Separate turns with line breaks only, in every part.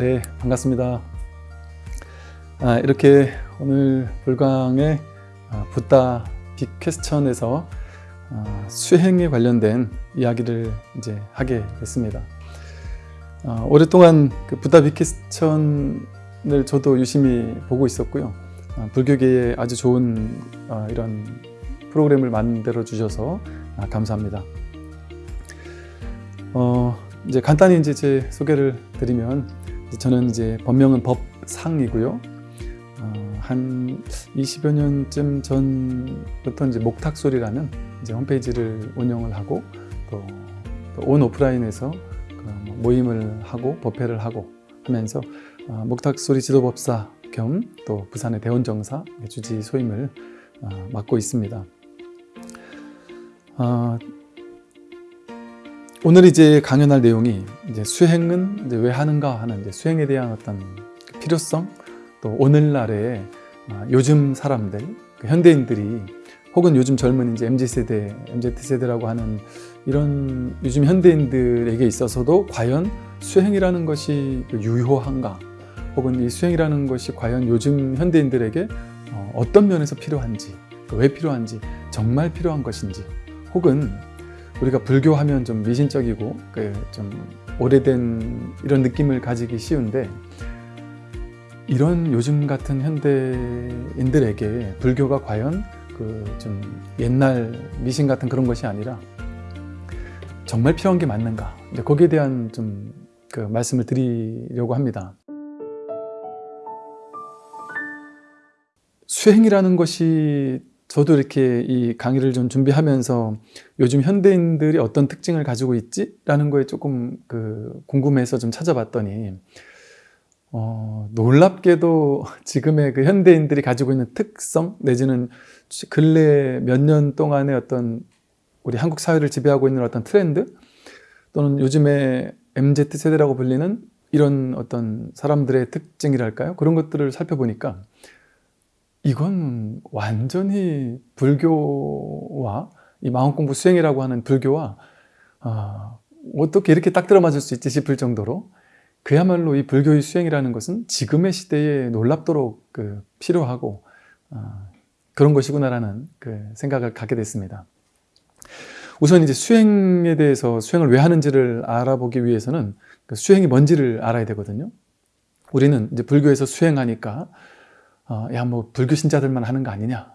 네, 반갑습니다. 아, 이렇게 오늘 불광의 아, 붓다 빅 퀘스천에서 아, 수행에 관련된 이야기를 이제 하게 됐습니다. 아, 오랫동안 그 붓다 빅 퀘스천을 저도 유심히 보고 있었고요. 아, 불교계에 아주 좋은 아, 이런 프로그램을 만들어 주셔서 아, 감사합니다. 어, 이제 간단히 이제 제 소개를 드리면 저는 이제 본명은 법상이고요. 어, 한 20여 년쯤 전부터 이제 목탁소리라는 이제 홈페이지를 운영을 하고 또 온 오프라인에서 그 모임을 하고 법회를 하고 하면서 어, 목탁소리 지도법사 겸 또 부산의 대원정사 주지 소임을 어, 맡고 있습니다. 어, 오늘 이제 강연할 내용이 이제 수행은 이제 왜 하는가 하는 이제 수행에 대한 어떤 그 필요성 또 오늘날의 아, 요즘 사람들 그 현대인들이 혹은 요즘 젊은 이제 mz 세대, mz 세대라고 하는 이런 요즘 현대인들에게 있어서도 과연 수행이라는 것이 그 유효한가? 혹은 이 수행이라는 것이 과연 요즘 현대인들에게 어, 어떤 면에서 필요한지 왜 필요한지 정말 필요한 것인지 혹은 우리가 불교하면 좀 미신적이고 그 좀 오래된 이런 느낌을 가지기 쉬운데 이런 요즘 같은 현대인들에게 불교가 과연 그 좀 옛날 미신 같은 그런 것이 아니라 정말 필요한 게 맞는가 이제 거기에 대한 좀 그 말씀을 드리려고 합니다. 수행이라는 것이 저도 이렇게 이 강의를 좀 준비하면서 요즘 현대인들이 어떤 특징을 가지고 있지? 라는 거에 조금 그 궁금해서 좀 찾아봤더니 어, 놀랍게도 지금의 그 현대인들이 가지고 있는 특성 내지는 근래 몇 년 동안의 어떤 우리 한국 사회를 지배하고 있는 어떤 트렌드 또는 요즘에 MZ 세대라고 불리는 이런 어떤 사람들의 특징이랄까요? 그런 것들을 살펴보니까 이건 완전히 불교와 이 마음공부 수행이라고 하는 불교와 어, 어떻게 이렇게 딱 들어맞을 수 있지 싶을 정도로 그야말로 이 불교의 수행이라는 것은 지금의 시대에 놀랍도록 그 필요하고 어, 그런 것이구나라는 그 생각을 갖게 됐습니다. 우선 이제 수행에 대해서 수행을 왜 하는지를 알아보기 위해서는 그 수행이 뭔지를 알아야 되거든요. 우리는 이제 불교에서 수행하니까 어, 야뭐 불교 신자들만 하는 거 아니냐?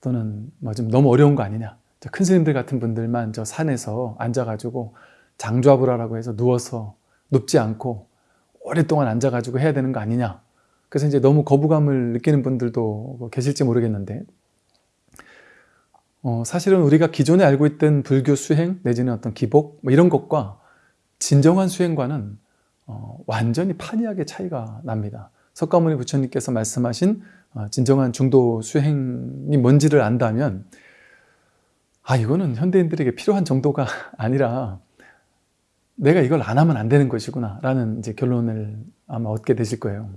또는 뭐 좀 너무 어려운 거 아니냐? 큰 스님들 같은 분들만 저 산에서 앉아가지고 장좌불화라고 해서 누워서 눕지 않고 오랫동안 앉아가지고 해야 되는 거 아니냐? 그래서 이제 너무 거부감을 느끼는 분들도 뭐 계실지 모르겠는데. 어, 사실은 우리가 기존에 알고 있던 불교 수행 내지는 어떤 기복 뭐 이런 것과 진정한 수행과는 어, 완전히 판이하게 차이가 납니다. 석가모니 부처님께서 말씀하신 어, 진정한 중도 수행이 뭔지를 안다면 아 이거는 현대인들에게 필요한 정도가 아니라 내가 이걸 안 하면 안 되는 것이구나 라는 이제 결론을 아마 얻게 되실 거예요.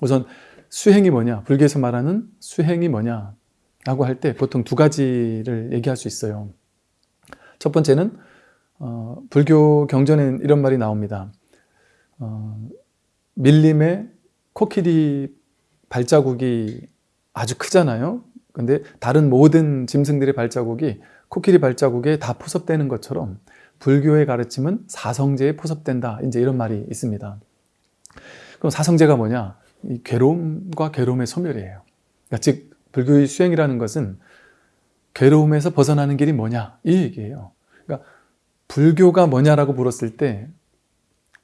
우선 수행이 뭐냐? 불교에서 말하는 수행이 뭐냐? 라고 할 때 보통 두 가지를 얘기할 수 있어요. 첫 번째는 어, 불교 경전에 이런 말이 나옵니다. 어, 밀림의 코끼리 발자국이 아주 크잖아요. 근데 다른 모든 짐승들의 발자국이 코끼리 발자국에 다 포섭되는 것처럼 불교의 가르침은 사성제에 포섭된다. 이제 이런 말이 있습니다. 그럼 사성제가 뭐냐? 이 괴로움과 괴로움의 소멸이에요. 그러니까 즉 불교의 수행이라는 것은 괴로움에서 벗어나는 길이 뭐냐? 이 얘기예요. 그러니까 불교가 뭐냐라고 물었을 때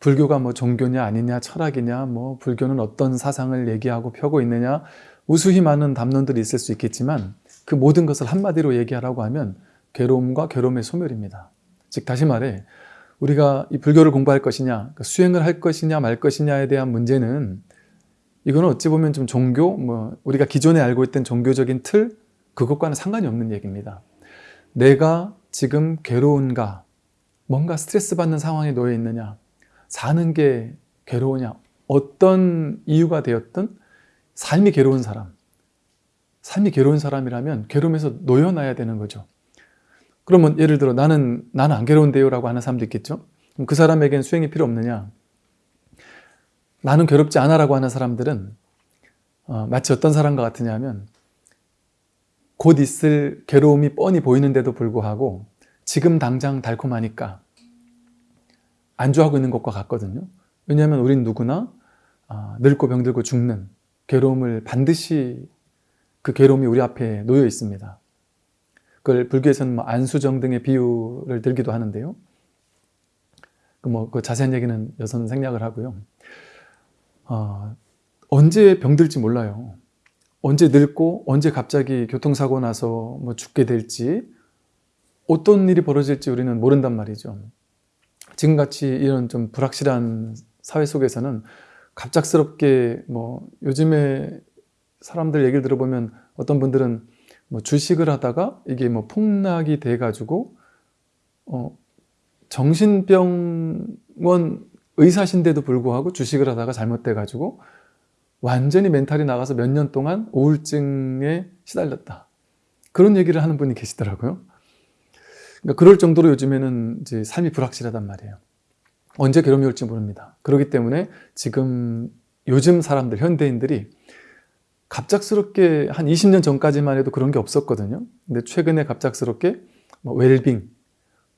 불교가 뭐 종교냐 아니냐 철학이냐 뭐 불교는 어떤 사상을 얘기하고 펴고 있느냐 우수히 많은 담론들이 있을 수 있겠지만 그 모든 것을 한마디로 얘기하라고 하면 괴로움과 괴로움의 소멸입니다. 즉 다시 말해 우리가 이 불교를 공부할 것이냐 그러니까 수행을 할 것이냐 말 것이냐에 대한 문제는 이거는 어찌 보면 좀 종교 뭐 우리가 기존에 알고 있던 종교적인 틀 그것과는 상관이 없는 얘기입니다. 내가 지금 괴로운가 뭔가 스트레스 받는 상황에 놓여 있느냐 사는 게 괴로우냐? 어떤 이유가 되었든 삶이 괴로운 사람. 삶이 괴로운 사람이라면 괴로움에서 놓여놔야 되는 거죠. 그러면 예를 들어 나는 나는 안 괴로운데요 라고 하는 사람도 있겠죠? 그 사람에겐 수행이 필요 없느냐? 나는 괴롭지 않아 라고 하는 사람들은 어, 마치 어떤 사람과 같으냐면 곧 있을 괴로움이 뻔히 보이는데도 불구하고 지금 당장 달콤하니까 안주하고 있는 것과 같거든요. 왜냐하면 우린 누구나 아, 늙고 병들고 죽는 괴로움을 반드시 그 괴로움이 우리 앞에 놓여 있습니다. 그걸 불교에서는 뭐 안수정 등의 비유를 들기도 하는데요. 그 뭐, 그 자세한 얘기는 여기서는 생략을 하고요. 어, 언제 병들지 몰라요. 언제 늙고 언제 갑자기 교통사고 나서 뭐 죽게 될지 어떤 일이 벌어질지 우리는 모른단 말이죠. 지금같이 이런 좀 불확실한 사회 속에서는 갑작스럽게 뭐 요즘에 사람들 얘기를 들어보면 어떤 분들은 뭐 주식을 하다가 이게 뭐 폭락이 돼 가지고 어 정신병원 의사신데도 불구하고 주식을 하다가 잘못돼 가지고 완전히 멘탈이 나가서 몇 년 동안 우울증에 시달렸다. 그런 얘기를 하는 분이 계시더라고요. 그러니까 그럴 정도로 요즘에는 이제 삶이 불확실하단 말이에요. 언제 괴로움이 올지 모릅니다. 그렇기 때문에 지금 요즘 사람들, 현대인들이 갑작스럽게 한 20년 전까지만 해도 그런 게 없었거든요. 근데 최근에 갑작스럽게 뭐 웰빙,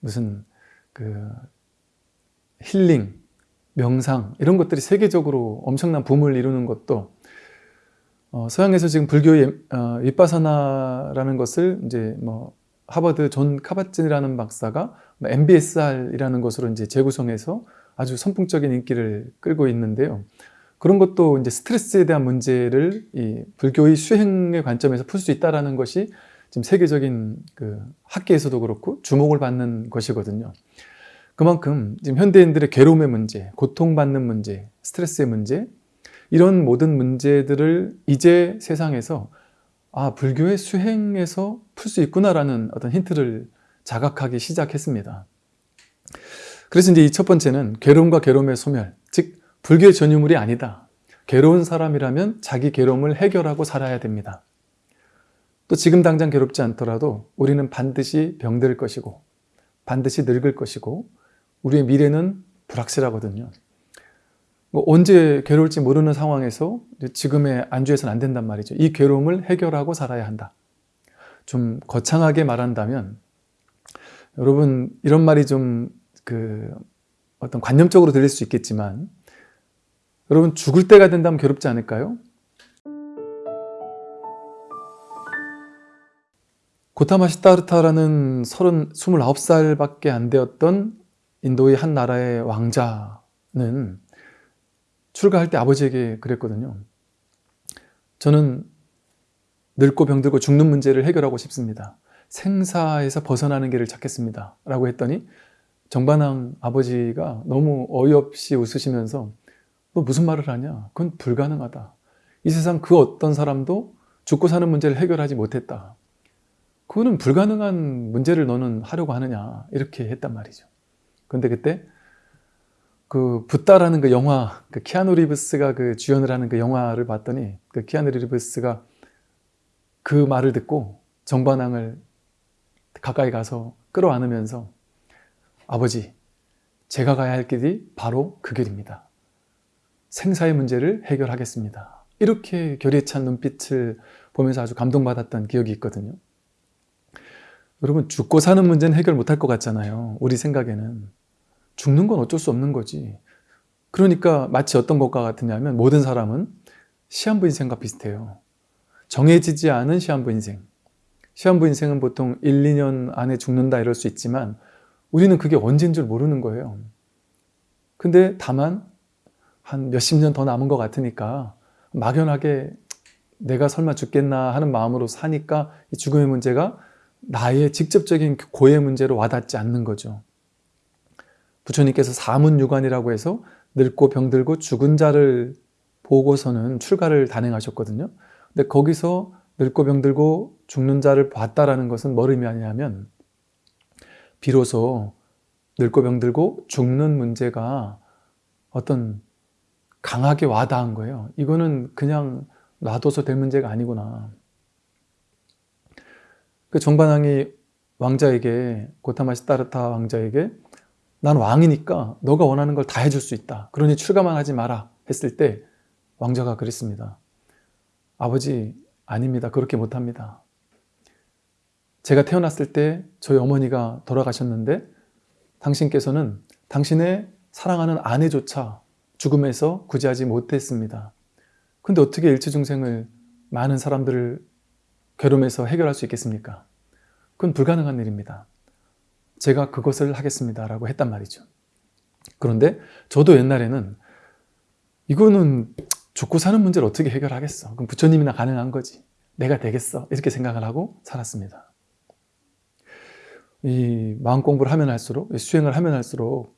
무슨 그 힐링, 명상 이런 것들이 세계적으로 엄청난 붐을 이루는 것도 어, 서양에서 지금 불교의 어, 위빠사나라는 것을 이제 뭐 하버드 존 카밧진이라는 박사가 MBSR이라는 것으로 이제 재구성해서 아주 선풍적인 인기를 끌고 있는데요. 그런 것도 이제 스트레스에 대한 문제를 이 불교의 수행의 관점에서 풀 수 있다라는 것이 지금 세계적인 그 학계에서도 그렇고 주목을 받는 것이거든요. 그만큼 지금 현대인들의 괴로움의 문제, 고통받는 문제, 스트레스의 문제 이런 모든 문제들을 이제 세상에서 아 불교의 수행에서 풀 수 있구나라는 어떤 힌트를 자각하기 시작했습니다. 그래서 이제 이 첫 번째는 괴로움과 괴로움의 소멸, 즉 불교의 전유물이 아니다. 괴로운 사람이라면 자기 괴로움을 해결하고 살아야 됩니다. 또 지금 당장 괴롭지 않더라도 우리는 반드시 병들 것이고 반드시 늙을 것이고 우리의 미래는 불확실하거든요. 뭐 언제 괴로울지 모르는 상황에서 지금의 안주해서는 안 된단 말이죠. 이 괴로움을 해결하고 살아야 한다. 좀 거창하게 말한다면 여러분 이런 말이 좀 그 어떤 관념적으로 들릴 수 있겠지만 여러분 죽을 때가 된다면 괴롭지 않을까요? 고타마 시타르타라는 30, 29살밖에 안 되었던 인도의 한 나라의 왕자는 출가할 때 아버지에게 그랬거든요. 저는 늙고 병들고 죽는 문제를 해결하고 싶습니다. 생사에서 벗어나는 길을 찾겠습니다. 라고 했더니 정반왕 아버지가 너무 어이없이 웃으시면서 너 무슨 말을 하냐? 그건 불가능하다. 이 세상 그 어떤 사람도 죽고 사는 문제를 해결하지 못했다. 그거는 불가능한 문제를 너는 하려고 하느냐 이렇게 했단 말이죠. 근데 그때 그 붓다라는 그 영화, 그 키아누 리브스가 그 주연을 하는 그 영화를 봤더니 그 키아누 리브스가 그 말을 듣고 정반왕을 가까이 가서 끌어안으면서 아버지, 제가 가야 할 길이 바로 그 길입니다. 생사의 문제를 해결하겠습니다. 이렇게 결의에 찬 눈빛을 보면서 아주 감동받았던 기억이 있거든요. 여러분 죽고 사는 문제는 해결 못할 것 같잖아요. 우리 생각에는. 죽는 건 어쩔 수 없는 거지. 그러니까 마치 어떤 것과 같으냐면 모든 사람은 시한부 인생과 비슷해요. 정해지지 않은 시한부 인생. 시한부 인생은 보통 1, 2년 안에 죽는다 이럴 수 있지만 우리는 그게 언제인 줄 모르는 거예요. 근데 다만 한 몇십 년 더 남은 것 같으니까 막연하게 내가 설마 죽겠나 하는 마음으로 사니까 이 죽음의 문제가 나의 직접적인 고의 문제로 와닿지 않는 거죠. 부처님께서 사문유관이라고 해서 늙고 병들고 죽은 자를 보고서는 출가를 단행하셨거든요. 근데 거기서 늙고 병들고 죽는 자를 봤다라는 것은 뭘 의미하냐면 비로소 늙고 병들고 죽는 문제가 어떤 강하게 와닿은 거예요. 이거는 그냥 놔둬서 될 문제가 아니구나. 그 정반왕이 왕자에게 고타마시타르타 왕자에게 난 왕이니까 너가 원하는 걸 다 해줄 수 있다. 그러니 출가만 하지 마라. 했을 때 왕자가 그랬습니다. 아버지 아닙니다. 그렇게 못합니다. 제가 태어났을 때 저희 어머니가 돌아가셨는데 당신께서는 당신의 사랑하는 아내조차 죽음에서 구제하지 못했습니다. 근데 어떻게 일체중생을 많은 사람들을 괴로움에서 해결할 수 있겠습니까? 그건 불가능한 일입니다. 제가 그것을 하겠습니다. 라고 했단 말이죠. 그런데 저도 옛날에는 이거는 죽고 사는 문제를 어떻게 해결하겠어? 그럼 부처님이나 가능한 거지. 내가 되겠어. 이렇게 생각을 하고 살았습니다. 이 마음 공부를 하면 할수록, 수행을 하면 할수록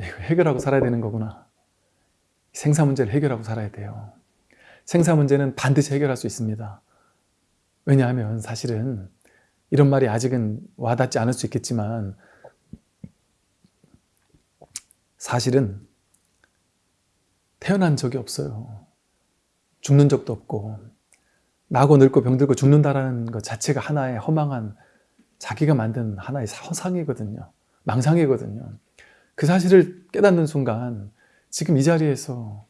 해결하고 살아야 되는 거구나. 생사 문제를 해결하고 살아야 돼요. 생사 문제는 반드시 해결할 수 있습니다. 왜냐하면 사실은 이런 말이 아직은 와닿지 않을 수 있겠지만 사실은 태어난 적이 없어요. 죽는 적도 없고 나고 늙고 병들고 죽는다라는 것 자체가 하나의 허망한 자기가 만든 하나의 허상이거든요. 망상이거든요. 그 사실을 깨닫는 순간 지금 이 자리에서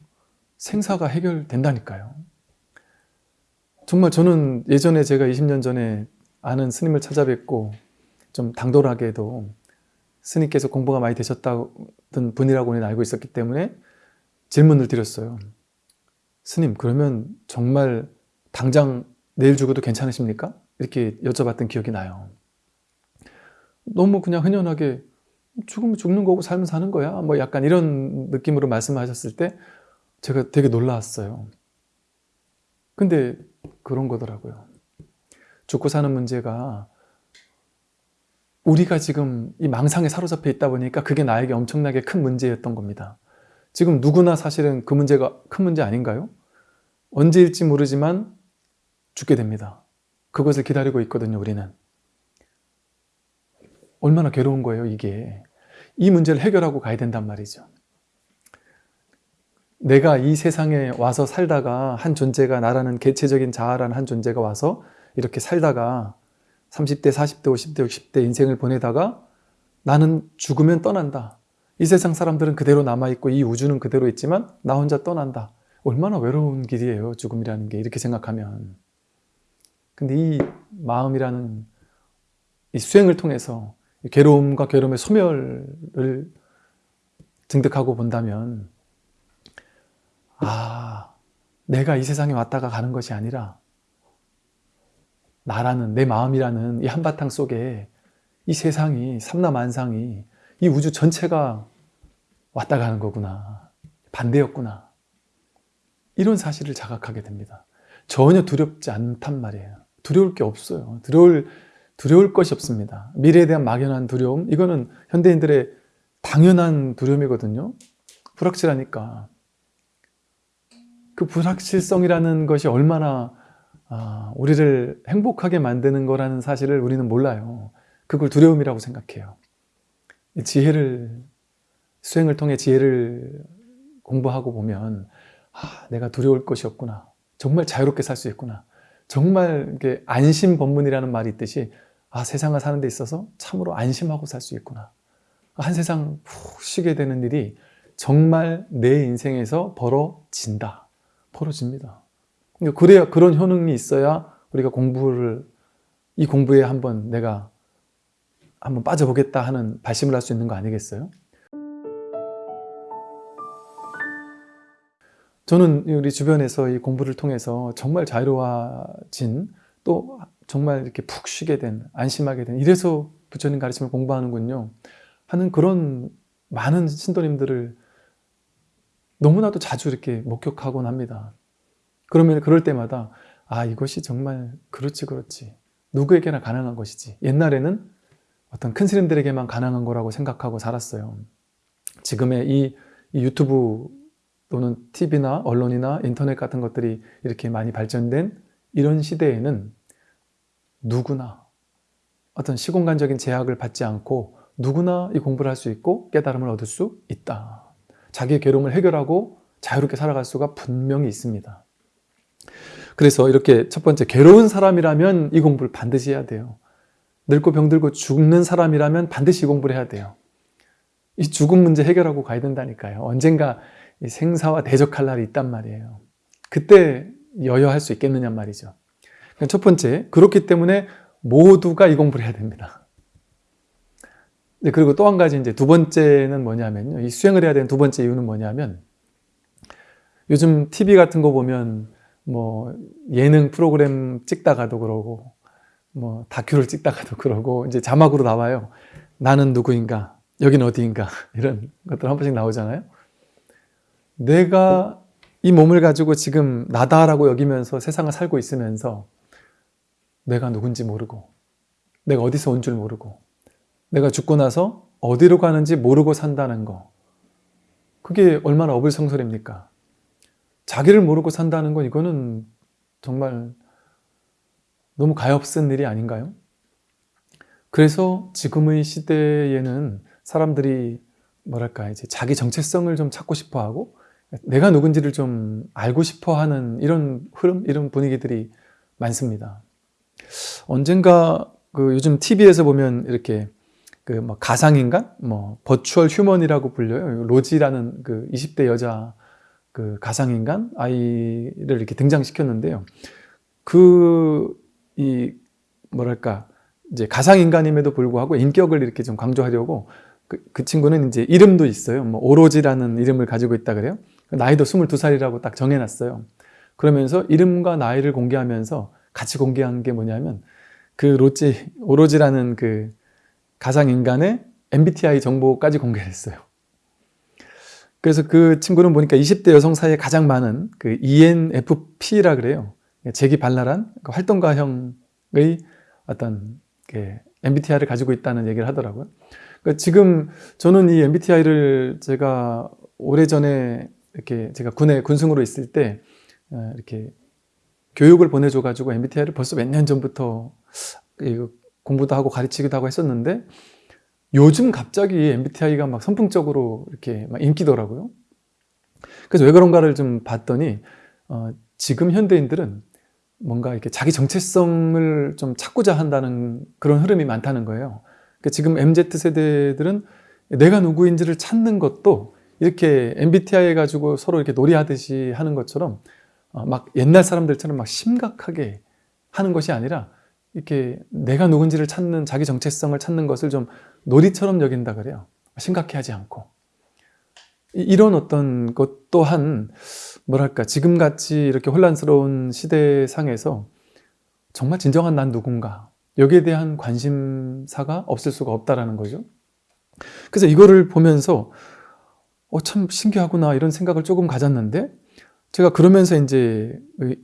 생사가 해결된다니까요. 정말 저는 예전에 제가 20년 전에 아는 스님을 찾아뵙고 좀 당돌하게도 스님께서 공부가 많이 되셨다던 분이라고는 알고 있었기 때문에 질문을 드렸어요. 스님 그러면 정말 당장 내일 죽어도 괜찮으십니까? 이렇게 여쭤봤던 기억이 나요. 너무 그냥 흔연하게 죽으면 죽는 거고 살면 사는 거야. 뭐 약간 이런 느낌으로 말씀하셨을 때 제가 되게 놀라웠어요. 근데 그런 거더라고요. 죽고 사는 문제가 우리가 지금 이 망상에 사로잡혀 있다 보니까 그게 나에게 엄청나게 큰 문제였던 겁니다. 지금 누구나 사실은 그 문제가 큰 문제 아닌가요? 언제일지 모르지만 죽게 됩니다. 그것을 기다리고 있거든요, 우리는. 얼마나 괴로운 거예요, 이게. 이 문제를 해결하고 가야 된단 말이죠. 내가 이 세상에 와서 살다가 한 존재가 나라는 개체적인 자아라는 한 존재가 와서 이렇게 살다가 30대, 40대, 50대, 60대 인생을 보내다가 나는 죽으면 떠난다. 이 세상 사람들은 그대로 남아있고 이 우주는 그대로 있지만 나 혼자 떠난다. 얼마나 외로운 길이에요, 죽음이라는 게. 이렇게 생각하면. 근데 이 마음이라는 이 수행을 통해서 괴로움과 괴로움의 소멸을 증득하고 본다면 아 내가 이 세상에 왔다가 가는 것이 아니라 나라는 내 마음이라는 이 한바탕 속에 이 세상이 삼라만상이 이 우주 전체가 왔다 가는 거구나. 반대였구나. 이런 사실을 자각하게 됩니다. 전혀 두렵지 않단 말이에요. 두려울 게 없어요. 두려울 두려울 것이 없습니다. 미래에 대한 막연한 두려움 이거는 현대인들의 당연한 두려움이거든요. 불확실하니까. 그 불확실성이라는 것이 얼마나 아, 우리를 행복하게 만드는 거라는 사실을 우리는 몰라요. 그걸 두려움이라고 생각해요. 지혜를 수행을 통해 지혜를 공부하고 보면 아, 내가 두려울 것이 없구나. 정말 자유롭게 살 수 있구나. 정말 안심 법문이라는 말이 있듯이 아 세상을 사는 데 있어서 참으로 안심하고 살 수 있구나 한 세상 푹 쉬게 되는 일이 정말 내 인생에서 벌어진다 벌어집니다 그래야 그런 효능이 있어야 우리가 공부를 이 공부에 한번 내가 한번 빠져보겠다 하는 발심을 할 수 있는 거 아니겠어요? 저는 우리 주변에서 이 공부를 통해서 정말 자유로워진 또 정말 이렇게 푹 쉬게 된, 안심하게 된 이래서 부처님 가르침을 공부하는군요 하는 그런 많은 신도님들을 너무나도 자주 이렇게 목격하곤 합니다 그러면 그럴 때마다 아 이것이 정말 그렇지 그렇지 누구에게나 가능한 것이지 옛날에는 어떤 큰 스님들에게만 가능한 거라고 생각하고 살았어요 지금의 이, 이 유튜브 또는 TV나 언론이나 인터넷 같은 것들이 이렇게 많이 발전된 이런 시대에는 누구나 어떤 시공간적인 제약을 받지 않고 누구나 이 공부를 할 수 있고 깨달음을 얻을 수 있다. 자기의 괴로움을 해결하고 자유롭게 살아갈 수가 분명히 있습니다. 그래서 이렇게 첫 번째 괴로운 사람이라면 이 공부를 반드시 해야 돼요. 늙고 병들고 죽는 사람이라면 반드시 이 공부를 해야 돼요. 이 죽음 문제 해결하고 가야 된다니까요. 언젠가 생사와 대적할 날이 있단 말이에요. 그때 여여할 수 있겠느냐 말이죠. 그러니까 첫 번째, 그렇기 때문에 모두가 이 공부를 해야 됩니다. 네, 그리고 또 한 가지 이제 두 번째는 뭐냐면요. 이 수행을 해야 되는 두 번째 이유는 뭐냐면 요즘 TV 같은 거 보면 뭐 예능 프로그램 찍다가도 그러고 뭐 다큐를 찍다가도 그러고 이제 자막으로 나와요. 나는 누구인가? 여긴 어디인가? 이런 것들 한 번씩 나오잖아요. 내가 이 몸을 가지고 지금 나다라고 여기면서 세상을 살고 있으면서 내가 누군지 모르고 내가 어디서 온 줄 모르고 내가 죽고 나서 어디로 가는지 모르고 산다는 거 그게 얼마나 어불성설입니까? 자기를 모르고 산다는 건 이거는 정말 너무 가엾은 일이 아닌가요? 그래서 지금의 시대에는 사람들이 뭐랄까 이제 자기 정체성을 좀 찾고 싶어 하고 내가 누군지를 좀 알고 싶어 하는 이런 흐름, 이런 분위기들이 많습니다. 언젠가 그 요즘 TV에서 보면 이렇게 그 뭐 가상인간, 뭐 버추얼 휴먼이라고 불려요. 로지라는 그 20대 여자 그 가상인간 아이를 이렇게 등장시켰는데요. 그 이 뭐랄까 이제 가상인간임에도 불구하고 인격을 이렇게 좀 강조하려고 그, 그 친구는 이제 이름도 있어요. 뭐 오로지라는 이름을 가지고 있다 그래요. 나이도 22살이라고 딱 정해놨어요. 그러면서 이름과 나이를 공개하면서 같이 공개한 게 뭐냐면 그 로지 오로지라는 그 가상인간의 MBTI 정보까지 공개했어요. 그래서 그 친구는 보니까 20대 여성 사이에 가장 많은 그 ENFP라 그래요. 재기 발랄한 그 활동가형의 어떤 그 MBTI를 가지고 있다는 얘기를 하더라고요. 그러니까 지금 저는 이 MBTI를 제가 오래전에 이렇게 제가 군에 군승으로 있을 때 어, 이렇게 교육을 보내줘 가지고 MBTI를 벌써 몇 년 전부터 공부도 하고 가르치기도 하고 했었는데 요즘 갑자기 MBTI가 막 선풍적으로 이렇게 막 인기더라고요. 그래서 왜 그런가를 좀 봤더니 어, 지금 현대인들은 뭔가 이렇게 자기 정체성을 좀 찾고자 한다는 그런 흐름이 많다는 거예요. 그러니까 지금 MZ 세대들은 내가 누구인지를 찾는 것도 이렇게 MBTI 가지고 서로 이렇게 놀이하듯이 하는 것처럼 어, 막 옛날 사람들처럼 막 심각하게 하는 것이 아니라 이렇게 내가 누군지를 찾는 자기 정체성을 찾는 것을 좀 놀이처럼 여긴다 그래요. 심각해 하지 않고 이런 어떤 것 또한 뭐랄까 지금같이 이렇게 혼란스러운 시대상에서 정말 진정한 난 누군가 여기에 대한 관심사가 없을 수가 없다라는 거죠. 그래서 이거를 보면서 어, 참 신기하구나 이런 생각을 조금 가졌는데 제가 그러면서 이제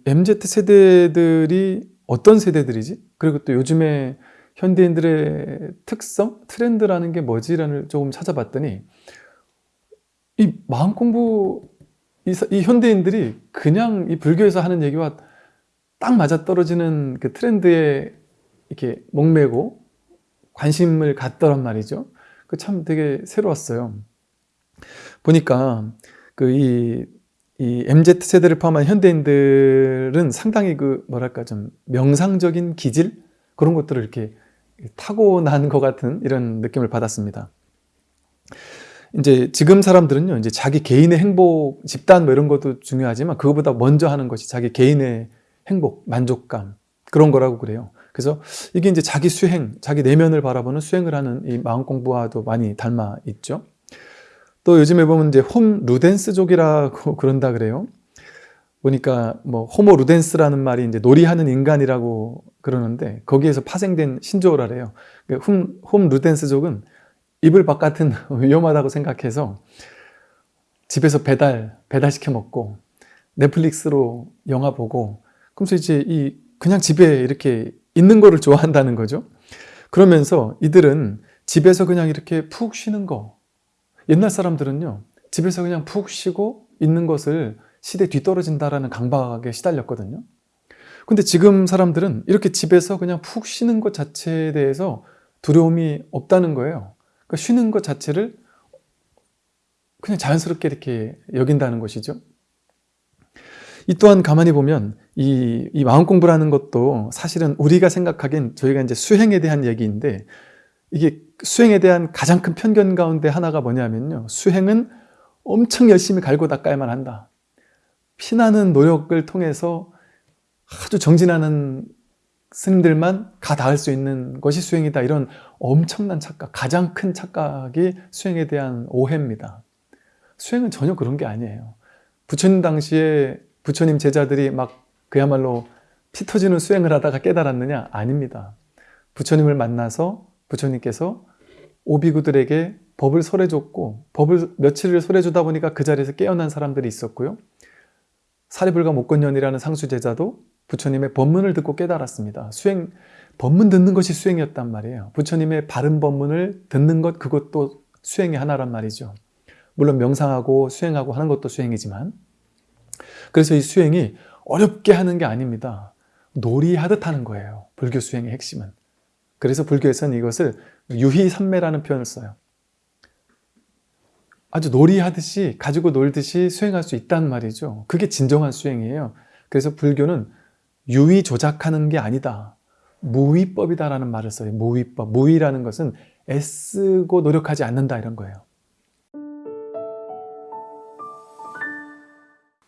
MZ 세대들이 어떤 세대들이지? 그리고 또 요즘에 현대인들의 특성, 트렌드라는 게 뭐지라는 조금 찾아봤더니 이 마음 공부 이, 이, 현대인들이 그냥 이 불교에서 하는 얘기와 딱 맞아떨어지는 그 트렌드에 이렇게 목매고 관심을 갖더란 말이죠. 그 참 되게 새로웠어요. 보니까 그 이 이 MZ 세대를 포함한 현대인들은 상당히 그 뭐랄까 좀 명상적인 기질 그런 것들을 이렇게 타고난 것 같은 이런 느낌을 받았습니다. 이제 지금 사람들은요, 이제 자기 개인의 행복, 집단 뭐 이런 것도 중요하지만 그것보다 먼저 하는 것이 자기 개인의 행복, 만족감 그런 거라고 그래요. 그래서 이게 이제 자기 수행, 자기 내면을 바라보는 수행을 하는 이 마음 공부와도 많이 닮아 있죠. 또 요즘에 보면 이제 홈 루덴스족이라고 그런다 그래요. 보니까 뭐 호모 루덴스라는 말이 이제 놀이하는 인간이라고 그러는데 거기에서 파생된 신조어라래요. 그 홈, 홈 루덴스족은 이불 바깥은 위험하다고 생각해서 집에서 배달 배달시켜 먹고 넷플릭스로 영화 보고 그러면서 이제 이 그냥 집에 이렇게 있는 거를 좋아한다는 거죠. 그러면서 이들은 집에서 그냥 이렇게 푹 쉬는 거 옛날 사람들은요 집에서 그냥 푹 쉬고 있는 것을 시대 뒤떨어진다라는 강박에 시달렸거든요. 근데 지금 사람들은 이렇게 집에서 그냥 푹 쉬는 것 자체에 대해서 두려움이 없다는 거예요. 그러니까 쉬는 것 자체를 그냥 자연스럽게 이렇게 여긴다는 것이죠. 이 또한 가만히 보면 이, 이 마음 공부라는 것도 사실은 우리가 생각하기엔 저희가 이제 수행에 대한 얘기인데 이게 수행에 대한 가장 큰 편견 가운데 하나가 뭐냐면요. 수행은 엄청 열심히 갈고 닦아야만 한다. 피나는 노력을 통해서 아주 정진하는 스님들만 가 닿을 수 있는 것이 수행이다. 이런 엄청난 착각, 가장 큰 착각이 수행에 대한 오해입니다. 수행은 전혀 그런 게 아니에요. 부처님 당시에 부처님 제자들이 막 그야말로 피 터지는 수행을 하다가 깨달았느냐? 아닙니다. 부처님을 만나서 부처님께서 오비구들에게 법을 설해줬고 법을 며칠을 설해주다 보니까 그 자리에서 깨어난 사람들이 있었고요. 사리불가 목건년이라는 상수 제자도 부처님의 법문을 듣고 깨달았습니다. 수행 법문 듣는 것이 수행이었단 말이에요. 부처님의 바른 법문을 듣는 것 그것도 수행의 하나란 말이죠. 물론 명상하고 수행하고 하는 것도 수행이지만 그래서 이 수행이 어렵게 하는 게 아닙니다. 놀이하듯 하는 거예요. 불교 수행의 핵심은. 그래서 불교에서는 이것을 유희삼매라는 표현을 써요. 아주 놀이하듯이 가지고 놀듯이 수행할 수 있단 말이죠. 그게 진정한 수행이에요. 그래서 불교는 유의 조작하는 게 아니다. 무위법이다라는 말을 써요. 무위법. 무위라는 것은 애쓰고 노력하지 않는다 이런 거예요.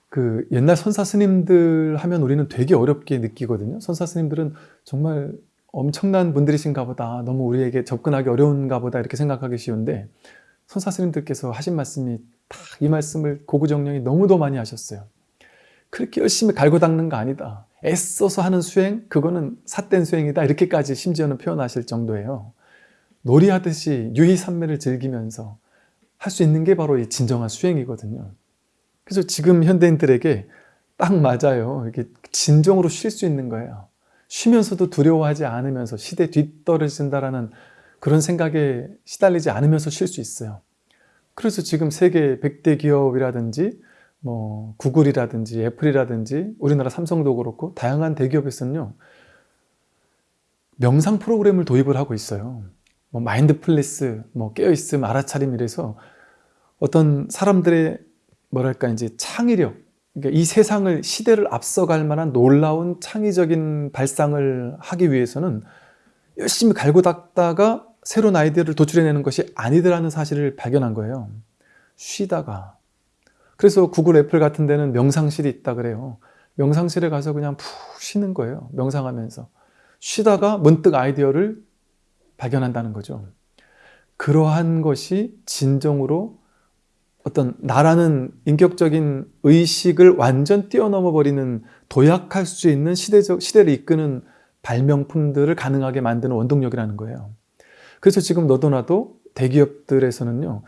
그 옛날 선사 스님들 하면 우리는 되게 어렵게 느끼거든요. 선사 스님들은 정말 엄청난 분들이신가 보다. 너무 우리에게 접근하기 어려운가 보다 이렇게 생각하기 쉬운데 선사 스님들께서 하신 말씀이 딱 이 말씀을 고구정령이 너무도 많이 하셨어요. 그렇게 열심히 갈고 닦는 거 아니다. 애써서 하는 수행, 그거는 삿된 수행이다. 이렇게까지 심지어는 표현하실 정도예요. 놀이하듯이 유희산매를 즐기면서 할 수 있는 게 바로 이 진정한 수행이거든요. 그래서 지금 현대인들에게 딱 맞아요. 이렇게 진정으로 쉴 수 있는 거예요. 쉬면서도 두려워하지 않으면서 시대 뒤떨어진다라는 그런 생각에 시달리지 않으면서 쉴 수 있어요. 그래서 지금 세계 100대 기업이라든지 뭐 구글이라든지 애플이라든지 우리나라 삼성도 그렇고 다양한 대기업에서는요. 명상 프로그램을 도입을 하고 있어요. 뭐 mindfulness, 뭐 깨어있음, 알아차림 이래서 어떤 사람들의 뭐랄까 이제 창의력 이 세상을 시대를 앞서갈 만한 놀라운 창의적인 발상을 하기 위해서는 열심히 갈고 닦다가 새로운 아이디어를 도출해내는 것이 아니더라는 사실을 발견한 거예요. 쉬다가 그래서 구글 애플 같은 데는 명상실이 있다 그래요. 명상실에 가서 그냥 푹 쉬는 거예요. 명상하면서 쉬다가 문득 아이디어를 발견한다는 거죠. 그러한 것이 진정으로 어떤 나라는 인격적인 의식을 완전 뛰어넘어 버리는 도약할 수 있는 시대적 시대를 이끄는 발명품들을 가능하게 만드는 원동력이라는 거예요. 그래서 지금 너도 나도 대기업들에서는요.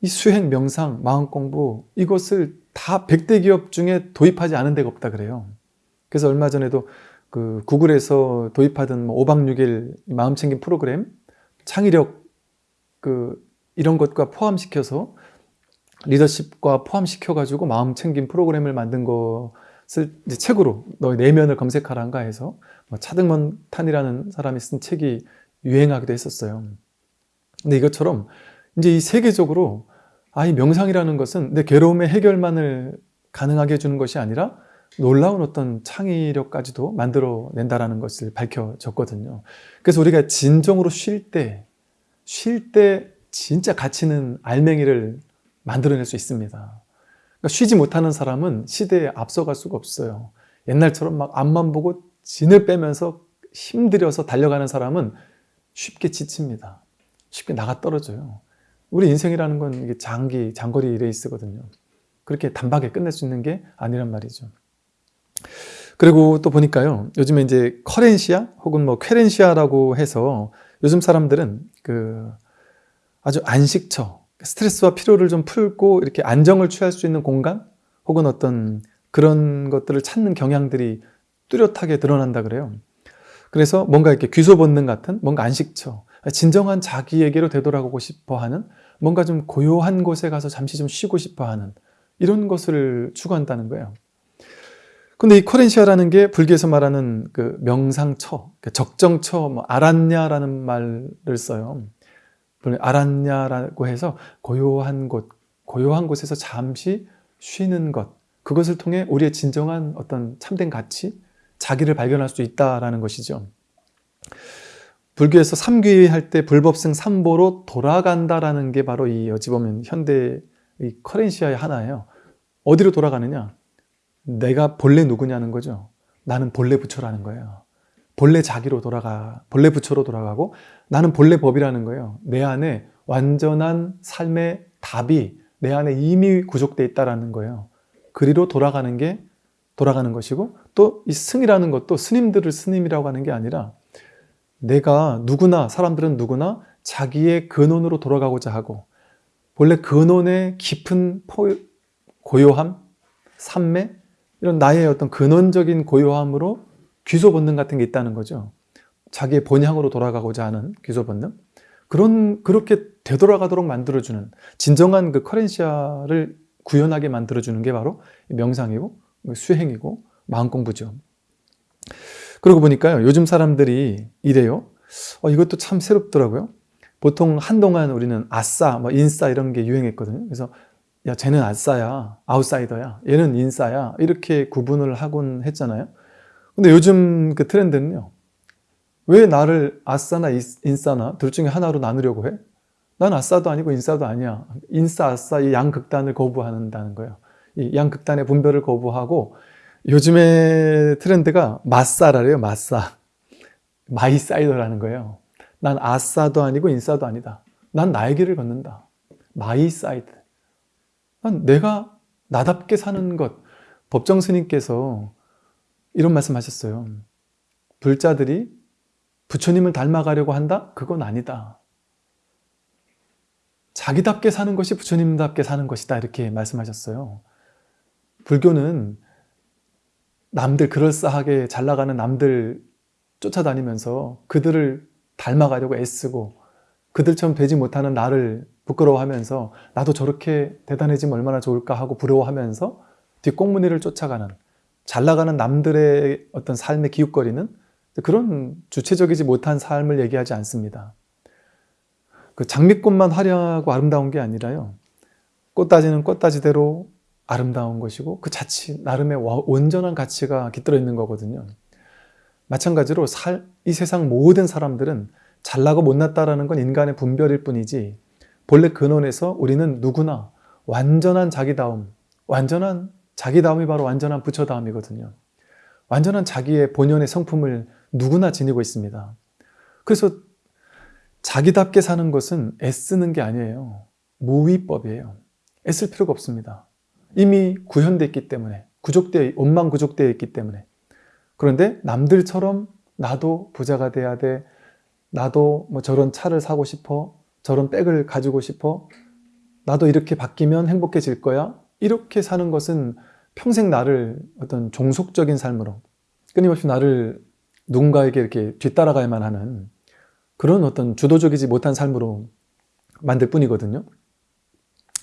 이 수행, 명상, 마음 공부 이것을 다 100대 기업 중에 도입하지 않은 데가 없다 그래요. 그래서 얼마 전에도 그 구글에서 도입하던 뭐 5박 6일 마음 챙김 프로그램 창의력 그 이런 것과 포함시켜서 리더십과 포함시켜가지고 마음 챙김 프로그램을 만든 것을 이제 책으로 너의 내면을 검색하란가 해서 뭐 차등먼 탄이라는 사람이 쓴 책이 유행하기도 했었어요. 근데 이것처럼 이제 이 세계적으로 아, 이 명상이라는 것은 내 괴로움의 해결만을 가능하게 해주는 것이 아니라 놀라운 어떤 창의력까지도 만들어낸다라는 것을 밝혀졌거든요. 그래서 우리가 진정으로 쉴 때, 쉴 때 진짜 가치는 알맹이를 만들어낼 수 있습니다. 그러니까 쉬지 못하는 사람은 시대에 앞서갈 수가 없어요. 옛날처럼 막 앞만 보고 진을 빼면서 힘들여서 달려가는 사람은 쉽게 지칩니다. 쉽게 나가 떨어져요. 우리 인생이라는 건 장기, 장거리 레이스거든요. 그렇게 단박에 끝낼 수 있는 게 아니란 말이죠. 그리고 또 보니까요. 요즘에 이제 커렌시아 혹은 뭐 쾌렌시아라고 해서 요즘 사람들은 그 아주 안식처, 스트레스와 피로를 좀 풀고 이렇게 안정을 취할 수 있는 공간 혹은 어떤 그런 것들을 찾는 경향들이 뚜렷하게 드러난다 그래요. 그래서 뭔가 이렇게 귀소 본능 같은 뭔가 안식처, 진정한 자기에게로 되돌아가고 싶어 하는 뭔가 좀 고요한 곳에 가서 잠시 좀 쉬고 싶어 하는 이런 것을 추구한다는 거예요. 근데 이 코렌시아라는 게 불교에서 말하는 그 명상처, 그 적정처, 뭐 아란냐라는 말을 써요. 알았냐라고 해서 고요한 곳, 고요한 곳에서 잠시 쉬는 것, 그것을 통해 우리의 진정한 어떤 참된 가치, 자기를 발견할 수 있다라는 것이죠. 불교에서 삼귀 할 때 불법승 삼보로 돌아간다라는 게 바로 이 어찌 보면 현대 이 커렌시아의 하나예요. 어디로 돌아가느냐? 내가 본래 누구냐는 거죠. 나는 본래 부처라는 거예요. 본래 자기로 돌아가, 본래 부처로 돌아가고 나는 본래 법이라는 거예요. 내 안에 완전한 삶의 답이 내 안에 이미 구족돼 있다라는 거예요. 그리로 돌아가는 게 돌아가는 것이고 또 이 승이라는 것도 스님들을 스님이라고 하는 게 아니라 내가 누구나 사람들은 누구나 자기의 근원으로 돌아가고자 하고 본래 근원의 깊은 포, 고요함, 삼매 이런 나의 어떤 근원적인 고요함으로 귀소 본능 같은 게 있다는 거죠. 자기의 본향으로 돌아가고자 하는 귀소 본능. 그런 그렇게 되돌아가도록 만들어주는 진정한 그 커렌시아를 구현하게 만들어주는 게 바로 명상이고 수행이고 마음 공부죠. 그러고 보니까요, 요즘 사람들이 이래요. 어, 이것도 참 새롭더라고요. 보통 한동안 우리는 아싸, 뭐 인싸 이런 게 유행했거든요. 그래서 야, 쟤는 아싸야, 아웃사이더야, 얘는 인싸야 이렇게 구분을 하곤 했잖아요. 근데 요즘 그 트렌드는요. 왜 나를 아싸나 인싸나 둘 중에 하나로 나누려고 해? 난 아싸도 아니고 인싸도 아니야. 인싸, 아싸 이 양극단을 거부한다는 거예요. 이 양극단의 분별을 거부하고 요즘의 트렌드가 마싸라래요. 마싸. my sider라는 거예요. 난 아싸도 아니고 인싸도 아니다. 난 나의 길을 걷는다. my side. 난 내가 나답게 사는 것. 법정 스님께서 이런 말씀 하셨어요. 불자들이 부처님을 닮아가려고 한다? 그건 아니다. 자기답게 사는 것이 부처님답게 사는 것이다. 이렇게 말씀하셨어요. 불교는 남들 그럴싸하게 잘 나가는 남들 쫓아다니면서 그들을 닮아가려고 애쓰고 그들처럼 되지 못하는 나를 부끄러워하면서 나도 저렇게 대단해지면 얼마나 좋을까 하고 부러워하면서 뒷꽁무니를 쫓아가는 잘 나가는 남들의 어떤 삶의 기웃거리는 그런 주체적이지 못한 삶을 얘기하지 않습니다. 그 장미꽃만 화려하고 아름다운 게 아니라요. 꽃다지는 꽃다지대로 아름다운 것이고 그 자치 나름의 온전한 가치가 깃들어 있는 거거든요. 마찬가지로 살, 이 세상 모든 사람들은 잘나고 못났다라는 건 인간의 분별일 뿐이지 본래 근원에서 우리는 누구나 완전한 자기다움, 완전한 자기다움이 바로 완전한 부처다움이거든요. 완전한 자기의 본연의 성품을 누구나 지니고 있습니다. 그래서 자기답게 사는 것은 애쓰는 게 아니에요. 무위법이에요. 애쓸 필요가 없습니다. 이미 구현되어 있기 때문에 구족되어 원망 구족되어 있기 때문에 그런데 남들처럼 나도 부자가 돼야 돼 나도 뭐 저런 차를 사고 싶어 저런 백을 가지고 싶어 나도 이렇게 바뀌면 행복해질 거야 이렇게 사는 것은 평생 나를 어떤 종속적인 삶으로 끊임없이 나를 누군가에게 이렇게 뒤따라가야만 하는 그런 어떤 주도적이지 못한 삶으로 만들 뿐이거든요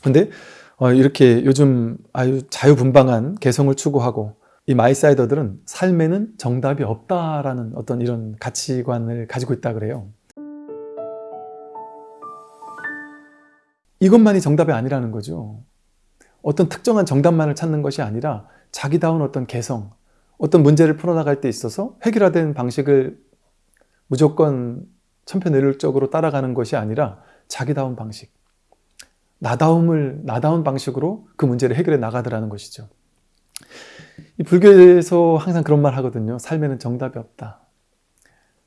근데 어, 이렇게 요즘 아주 자유분방한 개성을 추구하고 이 마이사이더들은 삶에는 정답이 없다라는 어떤 이런 가치관을 가지고 있다 그래요. 이것만이 정답이 아니라는 거죠. 어떤 특정한 정답만을 찾는 것이 아니라 자기다운 어떤 개성, 어떤 문제를 풀어나갈 때 있어서 해결화된 방식을 무조건 천편일률적으로 따라가는 것이 아니라 자기다운 방식, 나다움을 나다운 방식으로 그 문제를 해결해 나가더라는 것이죠. 이 불교에서 항상 그런 말 하거든요. 삶에는 정답이 없다.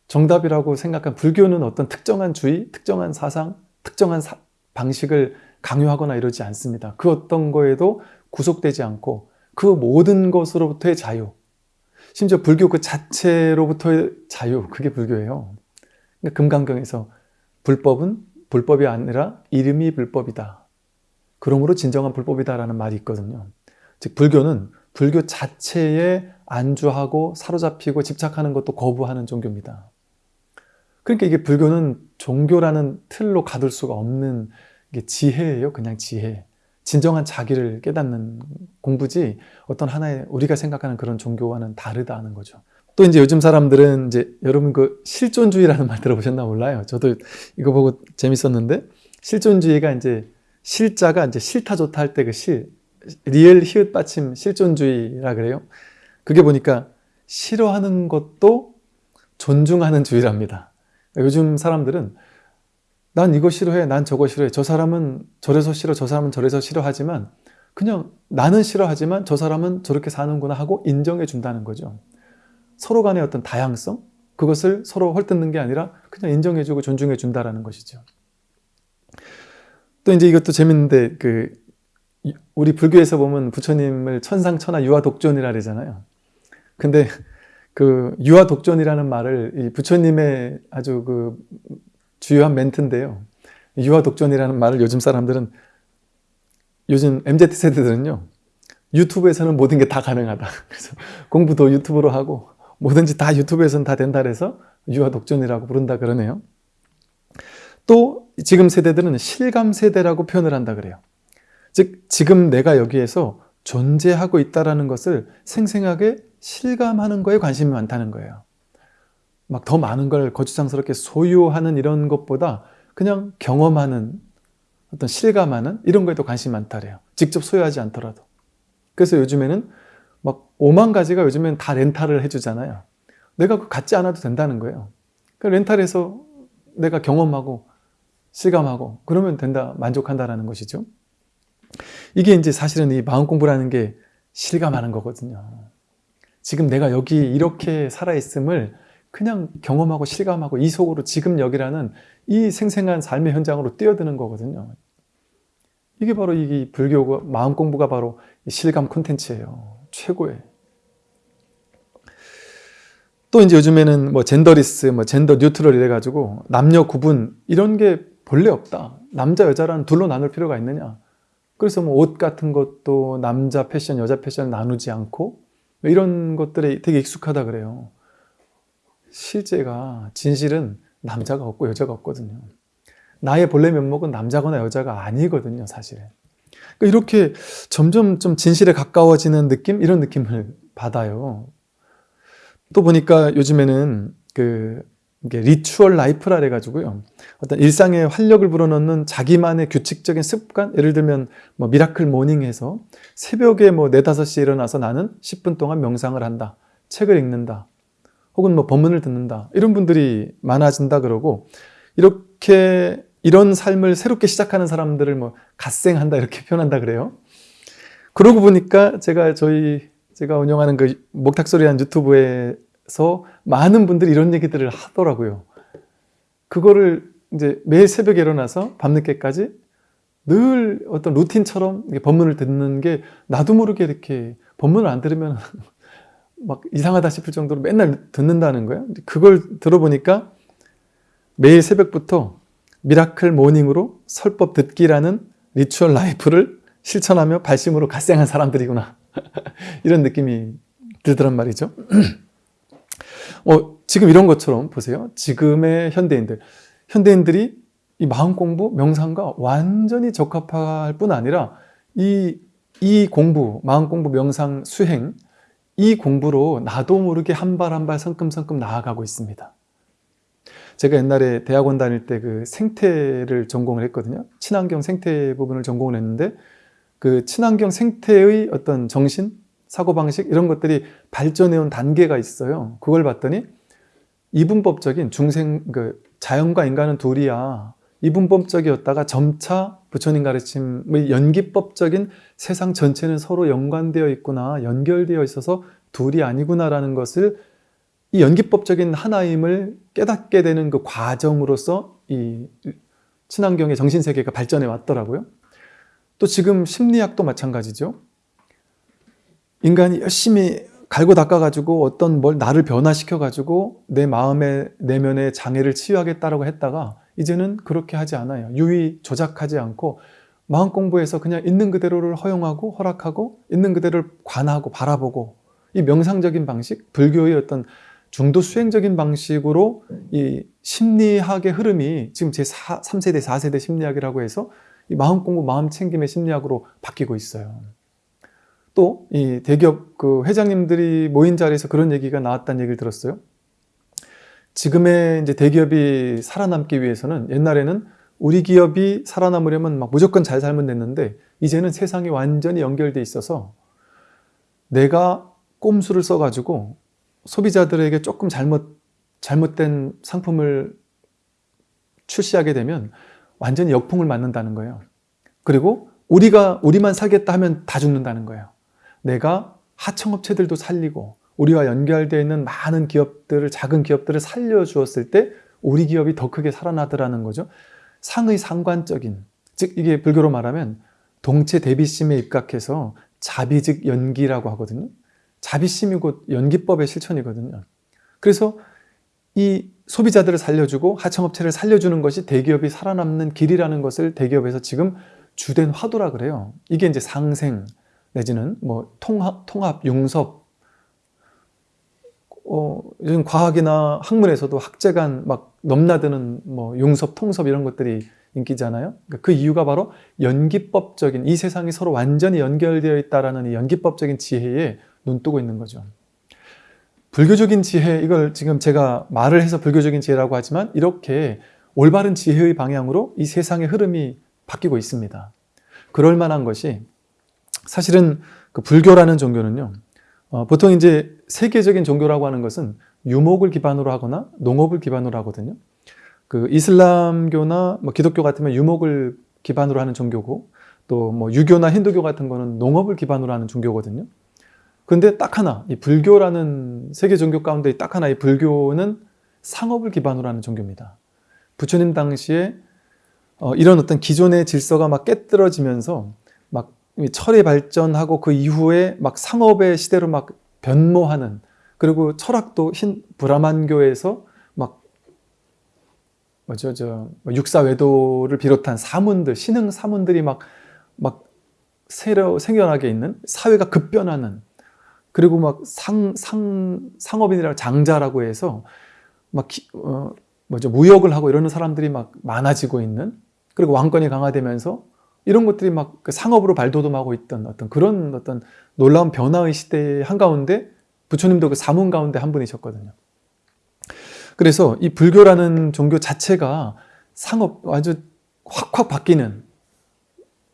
정답이라고 생각한 불교는 어떤 특정한 주의, 특정한 사상, 특정한 사, 방식을 강요하거나 이러지 않습니다. 그 어떤 거에도 구속되지 않고 그 모든 것으로부터의 자유, 심지어 불교 그 자체로부터의 자유, 그게 불교예요. 그러니까 금강경에서 불법은 불법이 아니라 이름이 불법이다. 그러므로 진정한 불법이다 라는 말이 있거든요. 즉 불교는 불교 자체에 안주하고 사로잡히고 집착하는 것도 거부하는 종교입니다. 그러니까 이게 불교는 종교라는 틀로 가둘 수가 없는 게 지혜예요. 그냥 지혜. 진정한 자기를 깨닫는 공부지 어떤 하나의 우리가 생각하는 그런 종교와는 다르다는 거죠. 또 이제 요즘 사람들은 이제 여러분 그 실존주의라는 말 들어보셨나 몰라요. 저도 이거 보고 재밌었는데 실존주의가 이제 실자가 이제 싫다 좋다 할 때 그 실, 리을 히읗 받침 실존주의라 그래요. 그게 보니까 싫어하는 것도 존중하는 주의랍니다. 요즘 사람들은 난 이거 싫어해, 난 저거 싫어해, 저 사람은 저래서 싫어, 저 사람은 저래서 싫어하지만 그냥 나는 싫어하지만 저 사람은 저렇게 사는구나 하고 인정해 준다는 거죠. 서로 간의 어떤 다양성, 그것을 서로 헐뜯는 게 아니라 그냥 인정해 주고 존중해 준다라는 것이죠. 또 이제 이것도 재밌는데 그 우리 불교에서 보면 부처님을 천상천하 유아독존이라 그러잖아요. 근데 그 유아독존이라는 말을 이 부처님의 아주 그 주요한 멘트인데요. 유아 독존이라는 말을 요즘 사람들은 요즘 MZ 세대들은요. 유튜브에서는 모든 게 다 가능하다. 그래서 공부도 유튜브로 하고 뭐든지 다 유튜브에서는 다 된다 그래서 유아 독존이라고 부른다 그러네요. 또 지금 세대들은 실감 세대라고 표현을 한다 그래요. 즉 지금 내가 여기에서 존재하고 있다라는 것을 생생하게 실감하는 거에 관심이 많다는 거예요. 막 더 많은 걸 거추장스럽게 소유하는 이런 것보다 그냥 경험하는 어떤 실감하는 이런 거에도 관심이 많다래요. 직접 소유하지 않더라도. 그래서 요즘에는 막 5만 가지가 요즘엔 다 렌탈을 해주잖아요. 내가 그 갖지 않아도 된다는 거예요. 그 렌탈해서 내가 경험하고 실감하고 그러면 된다, 만족한다라는 것이죠. 이게 이제 사실은 이 마음 공부라는 게 실감하는 거거든요. 지금 내가 여기 이렇게 살아있음을 그냥 경험하고 실감하고 이 속으로 지금 여기라는 이 생생한 삶의 현장으로 뛰어드는 거거든요. 이게 바로 이 불교 마음 공부가 바로 실감 콘텐츠예요. 최고의. 또 이제 요즘에는 뭐 젠더리스, 뭐 젠더 뉴트럴 이래가지고 남녀 구분 이런 게 본래 없다. 남자 여자라는 둘로 나눌 필요가 있느냐. 그래서 뭐 옷 같은 것도 남자 패션, 여자 패션 나누지 않고 이런 것들에 되게 익숙하다 그래요. 실제가 진실은 남자가 없고 여자가 없거든요. 나의 본래 면목은 남자거나 여자가 아니거든요, 사실은. 그러니까 이렇게 점점 좀 진실에 가까워지는 느낌? 이런 느낌을 받아요. 또 보니까 요즘에는 그 이게 ritual life라 해가지고요. 어떤 일상에 활력을 불어넣는 자기만의 규칙적인 습관, 예를 들면 뭐 miracle morning 해서 새벽에 뭐 4, 5시에 일어나서 나는 10분 동안 명상을 한다. 책을 읽는다. 혹은 뭐 법문을 듣는다. 이런 분들이 많아진다 그러고 이렇게 이런 삶을 새롭게 시작하는 사람들을 뭐 갓생한다 이렇게 표현한다 그래요. 그러고 보니까 제가 저희 제가 운영하는 그 목탁소리한 유튜브에 서 많은 분들이 이런 얘기들을 하더라고요. 그거를 이제 매일 새벽에 일어나서 밤늦게까지 늘 어떤 루틴처럼 법문을 듣는 게 나도 모르게 이렇게 법문을 안 들으면 막 이상하다 싶을 정도로 맨날 듣는다는 거예요. 그걸 들어보니까 매일 새벽부터 miracle morning으로 설법 듣기라는 ritual life를 실천하며 발심으로 갓생한 사람들이구나. 이런 느낌이 들더란 말이죠. 어, 지금 이런 것처럼 보세요. 지금의 현대인들. 현대인들이 이 마음 공부, 명상과 완전히 적합할 뿐 아니라 이, 이 공부, 마음 공부, 명상, 수행, 이 공부로 나도 모르게 한 발 한 발 성큼성큼 나아가고 있습니다. 제가 옛날에 대학원 다닐 때 그 생태를 전공을 했거든요. 친환경 생태 부분을 전공을 했는데 그 친환경 생태의 어떤 정신, 사고방식 이런 것들이 발전해온 단계가 있어요. 그걸 봤더니 이분법적인 중생, 그 자연과 인간은 둘이야. 이분법적이었다가 점차 부처님 가르침의 연기법적인 세상 전체는 서로 연관되어 있구나, 연결되어 있어서 둘이 아니구나라는 것을 이 연기법적인 하나임을 깨닫게 되는 그 과정으로서 이 친환경의 정신세계가 발전해 왔더라고요. 또 지금 심리학도 마찬가지죠. 인간이 열심히 갈고 닦아가지고 어떤 뭘 나를 변화시켜가지고 내 마음의 내면의 장애를 치유하겠다라고 했다가 이제는 그렇게 하지 않아요. 유의 조작하지 않고 마음 공부에서 그냥 있는 그대로를 허용하고 허락하고 있는 그대로를 관하고 바라보고 이 명상적인 방식, 불교의 어떤 중도 수행적인 방식으로 이 심리학의 흐름이 지금 제 3세대, 4세대 심리학이라고 해서 이 마음 공부, 마음 챙김의 심리학으로 바뀌고 있어요. 또 이 대기업 그 회장님들이 모인 자리에서 그런 얘기가 나왔다는 얘기를 들었어요. 지금의 이제 대기업이 살아남기 위해서는 옛날에는 우리 기업이 살아남으려면 막 무조건 잘 살면 됐는데 이제는 세상이 완전히 연결돼 있어서 내가 꼼수를 써가지고 소비자들에게 조금 잘못 잘못된 상품을 출시하게 되면 완전히 역풍을 맞는다는 거예요. 그리고 우리가 우리만 살겠다 하면 다 죽는다는 거예요. 내가 하청업체들도 살리고 우리와 연결되어 있는 많은 기업들을 작은 기업들을 살려주었을 때 우리 기업이 더 크게 살아나더라는 거죠. 상의 상관적인 즉 이게 불교로 말하면 동체 대비심에 입각해서 자비 즉 연기라고 하거든요. 자비심이 곧 연기법의 실천이거든요. 그래서 이 소비자들을 살려주고 하청업체를 살려주는 것이 대기업이 살아남는 길이라는 것을 대기업에서 지금 주된 화두라 그래요. 이게 이제 상생 내지는 뭐 통합, 통합 융섭 어, 요즘 과학이나 학문에서도 학제간 막 넘나드는 뭐 융섭, 통섭 이런 것들이 인기잖아요. 그러니까 그 이유가 바로 연기법적인 이 세상이 서로 완전히 연결되어 있다라는 이 연기법적인 지혜에 눈뜨고 있는 거죠. 불교적인 지혜 이걸 지금 제가 말을 해서 불교적인 지혜라고 하지만 이렇게 올바른 지혜의 방향으로 이 세상의 흐름이 바뀌고 있습니다. 그럴 만한 것이 사실은 그 불교라는 종교는요. 어, 보통 이제 세계적인 종교라고 하는 것은 유목을 기반으로 하거나 농업을 기반으로 하거든요. 그 이슬람교나 뭐 기독교 같으면 유목을 기반으로 하는 종교고 또 뭐 유교나 힌두교 같은 거는 농업을 기반으로 하는 종교거든요. 근데 딱 하나 이 불교라는 세계 종교 가운데 딱 하나 이 불교는 상업을 기반으로 하는 종교입니다. 부처님 당시에 어, 이런 어떤 기존의 질서가 막 깨뜨려지면서 막 철이 발전하고 그 이후에 막 상업의 시대로 막 변모하는 그리고 철학도 흰 브라만교에서 막 뭐죠 저뭐 육사외도를 비롯한 사문들 신흥 사문들이 막 막 새로 생겨나게 있는 사회가 급변하는 그리고 막 상 상 상업인이라 장자라고 해서 막 기, 어, 뭐죠 무역을 하고 이러는 사람들이 막 많아지고 있는 그리고 왕권이 강화되면서 이런 것들이 막그 상업으로 발돋움하고 있던 어떤 그런 어떤 놀라운 변화의 시대의 한가운데 부처님도 그 사문 가운데 한 분이셨거든요. 그래서 이 불교라는 종교 자체가 상업 아주 확확 바뀌는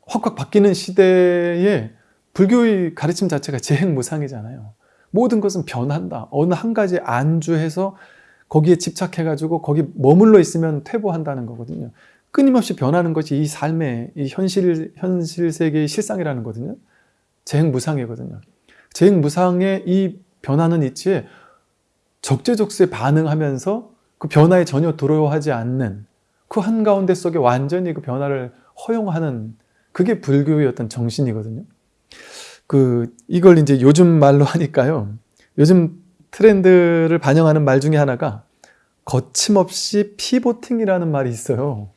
확확 바뀌는 시대에 불교의 가르침 자체가 재행무상이잖아요. 모든 것은 변한다. 어느 한 가지 안주해서 거기에 집착해가지고 거기 머물러 있으면 퇴보한다는 거거든요. 끊임없이 변하는 것이 이 삶의 이 현실 현실 세계의 실상이라는 거거든요. 재행무상이거든요. 재행무상의 이 변하는 이치에 적재적소에 반응하면서 그 변화에 전혀 두려워하지 않는 그 한가운데 속에 완전히 그 변화를 허용하는 그게 불교의 어떤 정신이거든요. 그 이걸 이제 요즘 말로 하니까요. 요즘 트렌드를 반영하는 말 중에 하나가 거침없이 피보팅이라는 말이 있어요.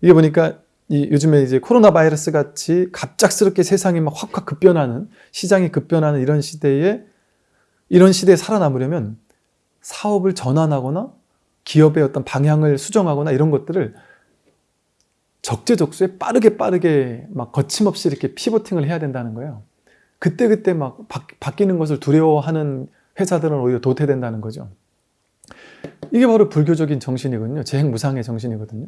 이게 보니까 이 요즘에 이제 코로나 바이러스 같이 갑작스럽게 세상이 막 확확 급변하는 시장이 급변하는 이런 시대에 이런 시대에 살아남으려면 사업을 전환하거나 기업의 어떤 방향을 수정하거나 이런 것들을 적재적소에 빠르게 빠르게 막 거침없이 이렇게 피보팅을 해야 된다는 거예요. 그때그때 막 바, 뀌는 것을 두려워하는 회사들은 오히려 도태된다는 거죠. 이게 바로 불교적인 정신이거든요. 재행무상의 정신이거든요.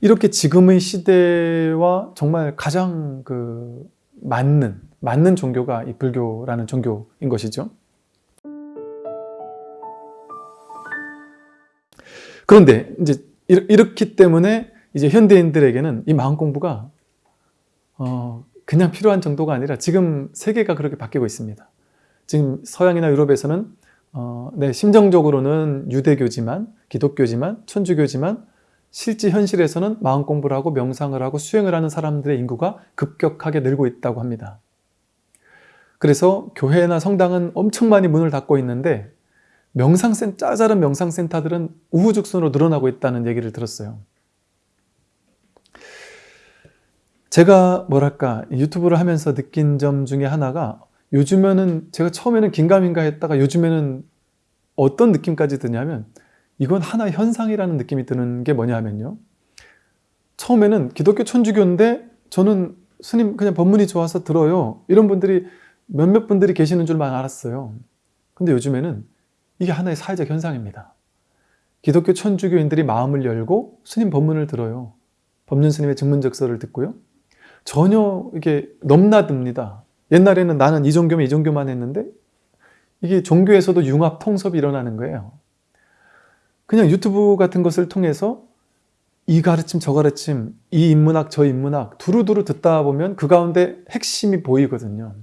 이렇게 지금의 시대와 정말 가장 그 맞는 맞는 종교가 이 불교라는 종교인 것이죠. 그런데 이제 이렇기 때문에 이제 현대인들에게는 이 마음 공부가 어 그냥 필요한 정도가 아니라 지금 세계가 그렇게 바뀌고 있습니다. 지금 서양이나 유럽에서는 어, 네, 심정적으로는 유대교지만 기독교지만 천주교지만 실제 현실에서는 마음 공부를 하고 명상을 하고 수행을 하는 사람들의 인구가 급격하게 늘고 있다고 합니다. 그래서 교회나 성당은 엄청 많이 문을 닫고 있는데 명상센 짜잘한 명상센터들은 우후죽순으로 늘어나고 있다는 얘기를 들었어요. 제가 뭐랄까 유튜브를 하면서 느낀 점 중에 하나가 요즘에는 제가 처음에는 긴가민가 했다가 요즘에는 어떤 느낌까지 드냐면 이건 하나의 현상이라는 느낌이 드는 게 뭐냐 하면요. 처음에는 기독교 천주교인데 저는 스님 그냥 법문이 좋아서 들어요. 이런 분들이 몇몇 분들이 계시는 줄만 알았어요. 근데 요즘에는 이게 하나의 사회적 현상입니다. 기독교 천주교인들이 마음을 열고 스님 법문을 들어요. 법륜 스님의 증문적서를 듣고요. 전혀 이게 넘나듭니다. 옛날에는 나는 이 종교면 이 종교만 했는데 이게 종교에서도 융합 통섭이 일어나는 거예요. 그냥 유튜브 같은 것을 통해서 이 가르침 저 가르침 이 인문학 저 인문학 두루두루 듣다 보면 그 가운데 핵심이 보이거든요.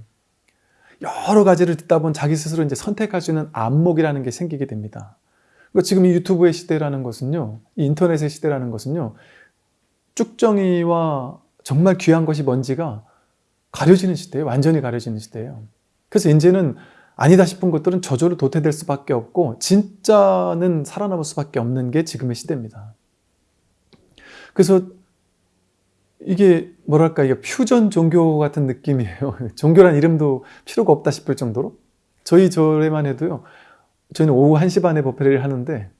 여러 가지를 듣다 보면 자기 스스로 이제 선택할 수 있는 안목이라는 게 생기게 됩니다. 그러니까 지금 이 유튜브의 시대라는 것은요, 이 인터넷의 시대라는 것은요, 쭉정이와 정말 귀한 것이 뭔지가 가려지는 시대예요. 완전히 가려지는 시대예요. 그래서 이제는 아니다 싶은 것들은 저절로 도태될 수밖에 없고 진짜는 살아남을 수밖에 없는 게 지금의 시대입니다. 그래서 이게 뭐랄까 이게 퓨전 종교 같은 느낌이에요. 종교란 이름도 필요가 없다 싶을 정도로 저희 절에만 해도요. 저희는 오후 1시 반에 법회를 하는데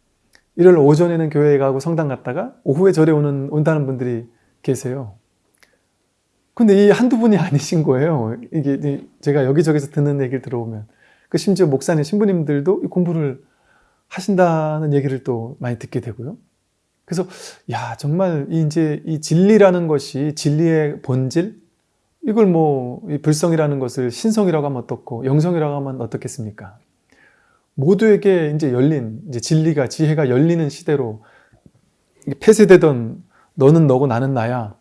일요일 오전에는 교회에 가고 성당 갔다가 오후에 절에 오는 온다는 분들이 계세요. 근데 이 한두 분이 아니신 거예요. 이게 제가 여기저기서 듣는 얘기를 들어보면 그 심지어 목사님 신부님들도 공부를 하신다는 얘기를 또 많이 듣게 되고요. 그래서 야 정말 이제 이 진리라는 것이 진리의 본질 이걸 뭐 불성이라는 것을 신성이라고 하면 어떻고 영성이라고 하면 어떻겠습니까? 모두에게 이제 열린 이제 진리가 지혜가 열리는 시대로 폐쇄되던 너는 너고 나는 나야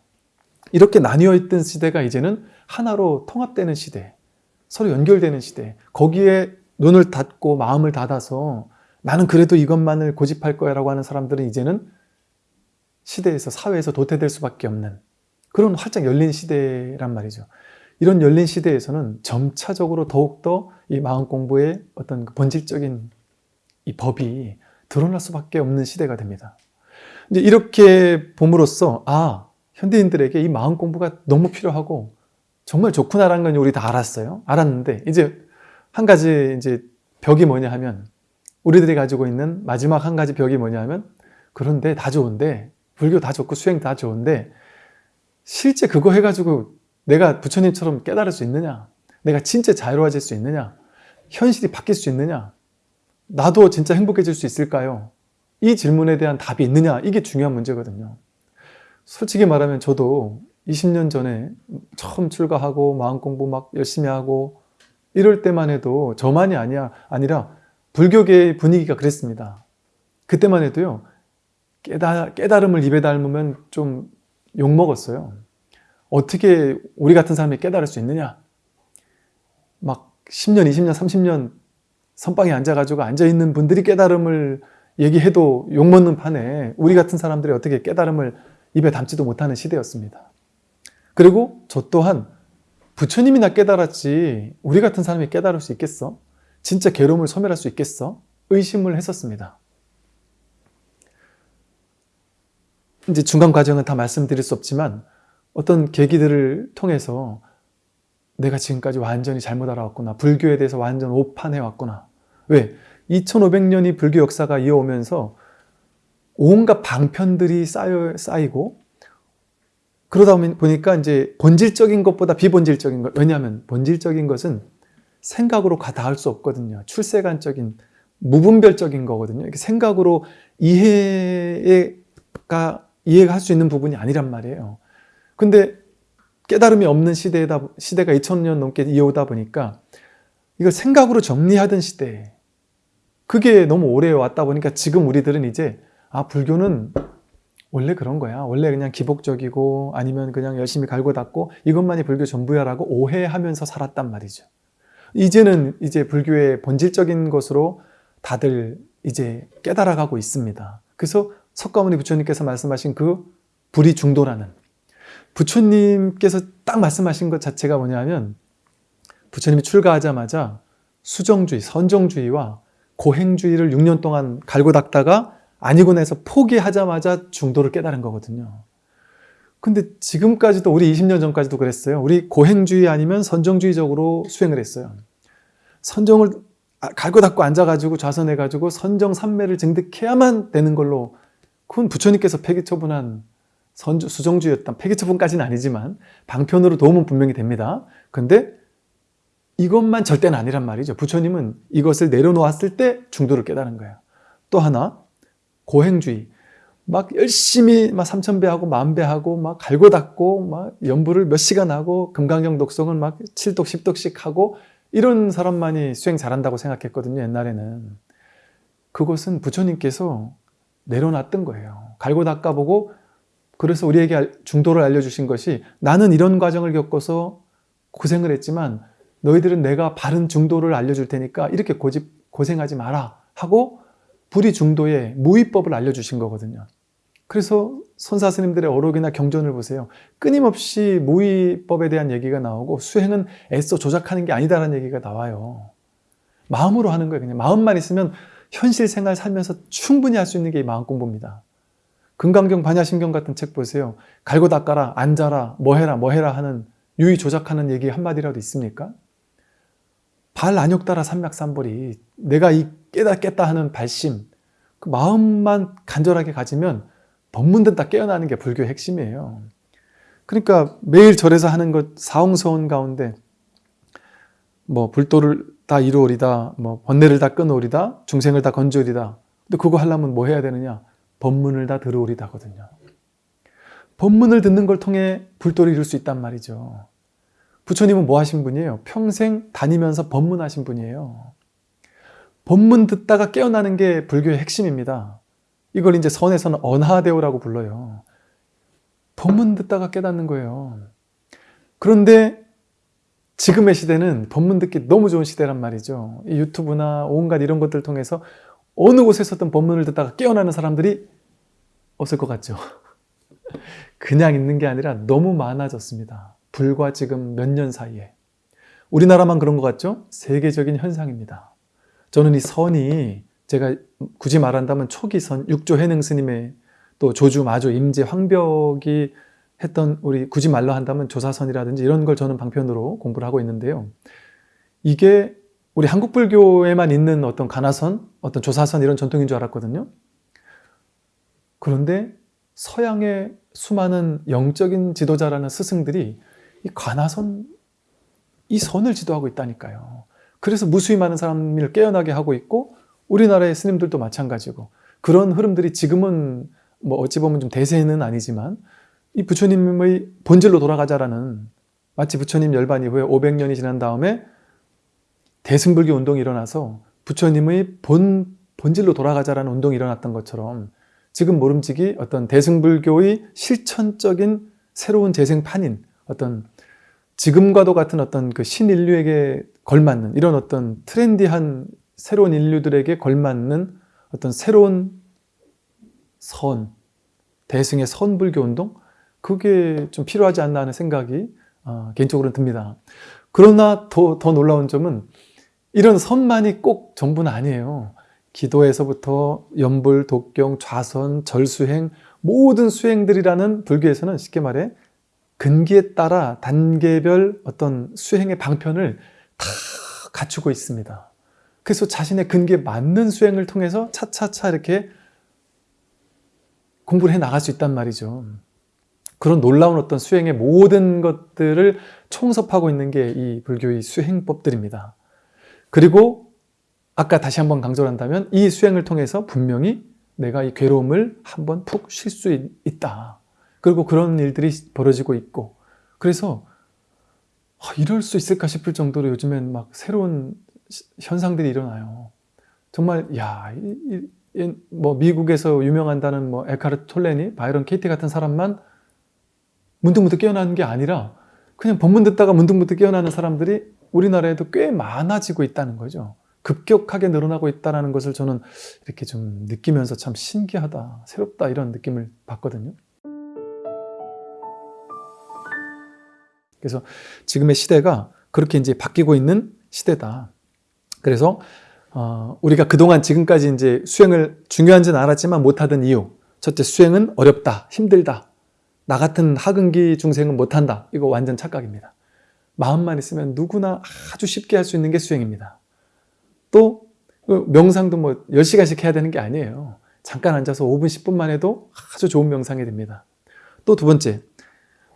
이렇게 나뉘어 있던 시대가 이제는 하나로 통합되는 시대 서로 연결되는 시대 거기에 눈을 닫고 마음을 닫아서 나는 그래도 이것만을 고집할 거야 라고 하는 사람들은 이제는 시대에서 사회에서 도태될 수밖에 없는 그런 활짝 열린 시대란 말이죠. 이런 열린 시대에서는 점차적으로 더욱더 이 마음 공부의 어떤 그 본질적인 이 법이 드러날 수밖에 없는 시대가 됩니다. 이제 이렇게 봄으로써 아 현대인들에게 이 마음 공부가 너무 필요하고 정말 좋구나라는 건 우리 다 알았어요. 알았는데 이제 한 가지 이제 벽이 뭐냐 하면 우리들이 가지고 있는 마지막 한 가지 벽이 뭐냐 하면 그런데 다 좋은데 불교 다 좋고 수행 다 좋은데 실제 그거 해가지고 내가 부처님처럼 깨달을 수 있느냐? 내가 진짜 자유로워질 수 있느냐? 현실이 바뀔 수 있느냐? 나도 진짜 행복해질 수 있을까요? 이 질문에 대한 답이 있느냐? 이게 중요한 문제거든요. 솔직히 말하면 저도 20년 전에 처음 출가하고 마음 공부 막 열심히 하고 이럴 때만 해도 저만이 아니야 아니라 불교계의 분위기가 그랬습니다. 그때만 해도요. 깨달, 깨달음을 입에 담으면 좀 욕먹었어요. 어떻게 우리 같은 사람이 깨달을 수 있느냐? 막 10년, 20년, 30년 선방에 앉아가지고 앉아있는 분들이 깨달음을 얘기해도 욕먹는 판에 우리 같은 사람들이 어떻게 깨달음을 입에 담지도 못하는 시대였습니다. 그리고 저 또한 부처님이 나 깨달았지 우리 같은 사람이 깨달을 수 있겠어? 진짜 괴로움을 소멸할 수 있겠어? 의심을 했었습니다. 이제 중간 과정은 다 말씀드릴 수 없지만 어떤 계기들을 통해서 내가 지금까지 완전히 잘못 알아왔구나. 불교에 대해서 완전 오판해 왔구나. 왜? 2500년이 불교 역사가 이어오면서 온갖 방편들이 쌓여, 쌓이고 그러다 보니까 이제 본질적인 것보다 비본질적인 것 왜냐하면 본질적인 것은 생각으로 닿을 수 없거든요. 출세관적인 무분별적인 거거든요. 생각으로 이해가 이해가 할 수 있는 부분이 아니란 말이에요. 근데 깨달음이 없는 시대다 시대가 2000년 넘게 이어오다 보니까 이걸 생각으로 정리하던 시대 그게 너무 오래 왔다 보니까 지금 우리들은 이제 아 불교는 원래 그런 거야. 원래 그냥 기복적이고 아니면 그냥 열심히 갈고 닦고 이것만이 불교 전부야 라고 오해하면서 살았단 말이죠. 이제는 이제 불교의 본질적인 것으로 다들 이제 깨달아가고 있습니다. 그래서 석가모니 부처님께서 말씀하신 그 불이 중도라는 부처님께서 딱 말씀하신 것 자체가 뭐냐면 부처님이 출가하자마자 수정주의, 선정주의와 고행주의를 6년 동안 갈고 닦다가 아니고 나서 포기하자마자 중도를 깨달은 거거든요. 근데 지금까지도 우리 20년 전까지도 그랬어요. 우리 고행주의 아니면 선정주의적으로 수행을 했어요. 선정을 갈고 닦고 앉아가지고 좌선해가지고 선정 삼매를 증득해야만 되는 걸로 그건 부처님께서 폐기처분한 선주, 수정주였다. 폐기처분까지는 아니지만 방편으로 도움은 분명히 됩니다. 근데 이것만 절대는 아니란 말이죠. 부처님은 이것을 내려놓았을 때 중도를 깨달은 거예요. 또 하나 고행주의. 막 열심히 막 삼천 배 하고 만 배 하고 막 갈고 닦고 막 연부를 몇 시간 하고 금강경 독성을 막 7독 10독씩 하고 이런 사람만이 수행 잘한다고 생각했거든요. 옛날에는. 그것은 부처님께서 내려놨던 거예요. 갈고 닦아보고 그래서 우리에게 알- 중도를 알려주신 것이 나는 이런 과정을 겪어서 고생을 했지만 너희들은 내가 바른 중도를 알려줄 테니까 이렇게 고집, 고생하지 마라 하고 불이 중도의 무위법을 알려주신 거거든요. 그래서 선사 스님들의 어록이나 경전을 보세요. 끊임없이 무위법에 대한 얘기가 나오고 수행은 애써 조작하는 게 아니다라는 얘기가 나와요. 마음으로 하는 거예요. 그냥 마음만 있으면 현실 생활 살면서 충분히 할 수 있는 게이 마음 공부입니다. 금강경 반야신경 같은 책 보세요. 갈고 닦아라, 앉아라, 뭐 해라, 뭐 해라 하는 유의 조작하는 얘기 한마디라도 있습니까? 발 안욕 따라 삼맥삼벌이 내가 이 깨다 깼다 하는 발심 그 마음만 간절하게 가지면 법문 듣다 깨어나는 게 불교의 핵심이에요. 그러니까 매일 절에서 하는 것 사홍서원 가운데 뭐 불도를 다 이루오리다, 뭐 번뇌를 다 끊으오리다, 중생을 다 건져오리다. 근데 그거 하려면 뭐 해야 되느냐? 법문을 다 들으오리다거든요. 법문을 듣는 걸 통해 불도를 이룰 수 있단 말이죠. 부처님은 뭐 하신 분이에요? 평생 다니면서 법문하신 분이에요. 법문 듣다가 깨어나는 게 불교의 핵심입니다. 이걸 이제 선에서는 언하대오라고 불러요. 법문 듣다가 깨닫는 거예요. 그런데 지금의 시대는 법문 듣기 너무 좋은 시대란 말이죠. 이 유튜브나 온갖 이런 것들 통해서 어느 곳에서든 법문을 듣다가 깨어나는 사람들이 없을 것 같죠. 그냥 있는 게 아니라 너무 많아졌습니다. 불과 지금 몇 년 사이에. 우리나라만 그런 것 같죠? 세계적인 현상입니다. 저는 이 선이 제가 굳이 말한다면 초기 선, 육조 해능 스님의 또 조주, 마조, 임재, 황벽이 했던 우리 굳이 말로 한다면 조사선이라든지 이런 걸 저는 방편으로 공부를 하고 있는데요. 이게 우리 한국 불교에만 있는 어떤 가나선, 어떤 조사선 이런 전통인 줄 알았거든요. 그런데 서양의 수많은 영적인 지도자라는 스승들이 이 관하선, 이 선을 지도하고 있다니까요. 그래서 무수히 많은 사람을 깨어나게 하고 있고 우리나라의 스님들도 마찬가지고 그런 흐름들이 지금은 뭐 어찌 보면 좀 대세는 아니지만 이 부처님의 본질로 돌아가자라는 마치 부처님 열반 이후에 500년이 지난 다음에 대승불교 운동이 일어나서 부처님의 본, 본질로 돌아가자라는 운동이 일어났던 것처럼 지금 모름지기 어떤 대승불교의 실천적인 새로운 재생판인 어떤 지금과도 같은 어떤 그 신인류에게 걸맞는 이런 어떤 트렌디한 새로운 인류들에게 걸맞는 어떤 새로운 선, 대승의 선불교 운동? 그게 좀 필요하지 않나 하는 생각이 어, 개인적으로는 듭니다. 그러나 더, 더 놀라운 점은 이런 선만이 꼭 전부는 아니에요. 기도에서부터 연불, 독경, 좌선, 절수행 모든 수행들이라는 불교에서는 쉽게 말해 근기에 따라 단계별 어떤 수행의 방편을 다 갖추고 있습니다. 그래서 자신의 근기에 맞는 수행을 통해서 차차차 이렇게 공부를 해 나갈 수 있단 말이죠. 그런 놀라운 어떤 수행의 모든 것들을 총섭하고 있는 게 이 불교의 수행법들입니다. 그리고 아까 다시 한번 강조를 한다면 이 수행을 통해서 분명히 내가 이 괴로움을 한번 푹 쉴 수 있다. 그리고 그런 일들이 벌어지고 있고 그래서 아, 이럴 수 있을까 싶을 정도로 요즘엔 막 새로운 현상들이 일어나요. 정말 야, 이, 이, 뭐 미국에서 유명한다는 뭐 에카르트 톨레니, 바이런 케이티 같은 사람만 문득문득 깨어나는 게 아니라 그냥 법문 듣다가 문득문득 깨어나는 사람들이 우리나라에도 꽤 많아지고 있다는 거죠. 급격하게 늘어나고 있다는 것을 저는 이렇게 좀 느끼면서 참 신기하다, 새롭다 이런 느낌을 받거든요. 그래서 지금의 시대가 그렇게 이제 바뀌고 있는 시대다. 그래서 어, 우리가 그동안 지금까지 이제 수행을 중요한지는 알았지만 못하던 이유. 첫째, 수행은 어렵다, 힘들다. 나 같은 하근기 중생은 못한다. 이거 완전 착각입니다. 마음만 있으면 누구나 아주 쉽게 할 수 있는 게 수행입니다. 또 명상도 뭐 10시간씩 해야 되는 게 아니에요. 잠깐 앉아서 5분, 10분만 해도 아주 좋은 명상이 됩니다. 또 두 번째,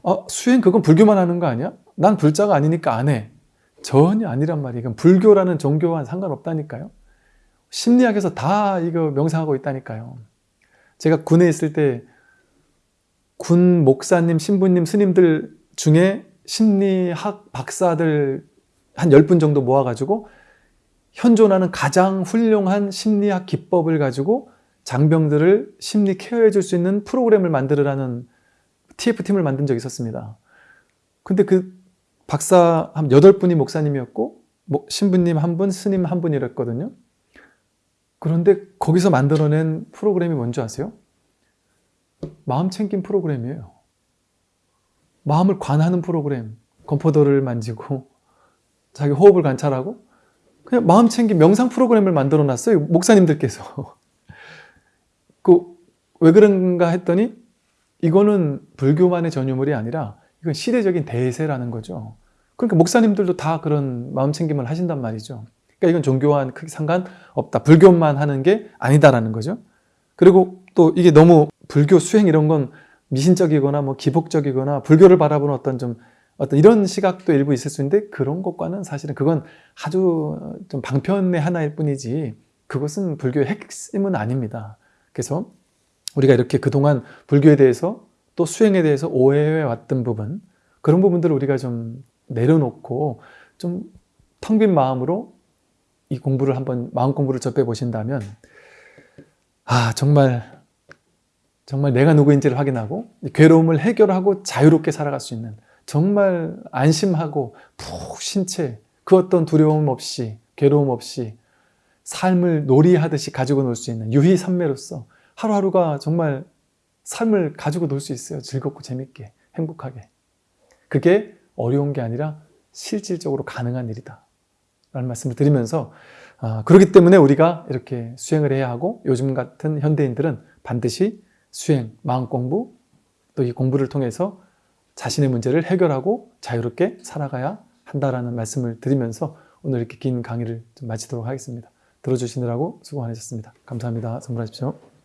어, 수행 그건 불교만 하는 거 아니야? 난 불자가 아니니까 안 해. 전혀 아니란 말이에요. 불교라는 종교와 상관없다니까요. 심리학에서 다 이거 명상하고 있다니까요. 제가 군에 있을 때 군 목사님, 신부님, 스님들 중에 심리학 박사들 한 10분 정도 모아가지고 현존하는 가장 훌륭한 심리학 기법을 가지고 장병들을 심리 케어해 줄 수 있는 프로그램을 만들으라는 TF팀을 만든 적이 있었습니다. 근데 그 박사 한 8분이 목사님이었고 뭐 신부님 한 분, 스님 한 분이랬거든요. 그런데 거기서 만들어낸 프로그램이 뭔지 아세요? 마음 챙김 프로그램이에요. 마음을 관하는 프로그램. 건포도를 만지고 자기 호흡을 관찰하고 그냥 마음 챙김 명상 프로그램을 만들어 놨어요. 목사님들께서. 그 왜 그런가 했더니 이거는 불교만의 전유물이 아니라 이건 시대적인 대세라는 거죠. 그러니까 목사님들도 다 그런 마음 챙김을 하신단 말이죠. 그러니까 이건 종교와는 크게 상관없다. 불교만 하는 게 아니다라는 거죠. 그리고 또 이게 너무 불교 수행 이런 건 미신적이거나 뭐 기복적이거나 불교를 바라보는 어떤 좀 어떤 이런 시각도 일부 있을 수 있는데 그런 것과는 사실은 그건 아주 좀 방편의 하나일 뿐이지 그것은 불교의 핵심은 아닙니다. 그래서 우리가 이렇게 그동안 불교에 대해서 또 수행에 대해서 오해해 왔던 부분 그런 부분들을 우리가 좀 내려놓고 좀 텅 빈 마음으로 이 공부를 한번 마음 공부를 접해 보신다면 아 정말 정말 내가 누구인지를 확인하고 괴로움을 해결하고 자유롭게 살아갈 수 있는 정말 안심하고 푹쉰채그 어떤 두려움 없이 괴로움 없이 삶을 놀이하듯이 가지고 놀 수 있는 유희산매로서 하루하루가 정말 삶을 가지고 놀 수 있어요. 즐겁고 재밌게 행복하게. 그게 어려운 게 아니라 실질적으로 가능한 일이다. 라는 말씀을 드리면서 아, 그렇기 때문에 우리가 이렇게 수행을 해야 하고 요즘 같은 현대인들은 반드시 수행, 마음 공부 또 이 공부를 통해서 자신의 문제를 해결하고 자유롭게 살아가야 한다라는 말씀을 드리면서 오늘 이렇게 긴 강의를 좀 마치도록 하겠습니다. 들어주시느라고 수고 많으셨습니다. 감사합니다. 선물하십시오.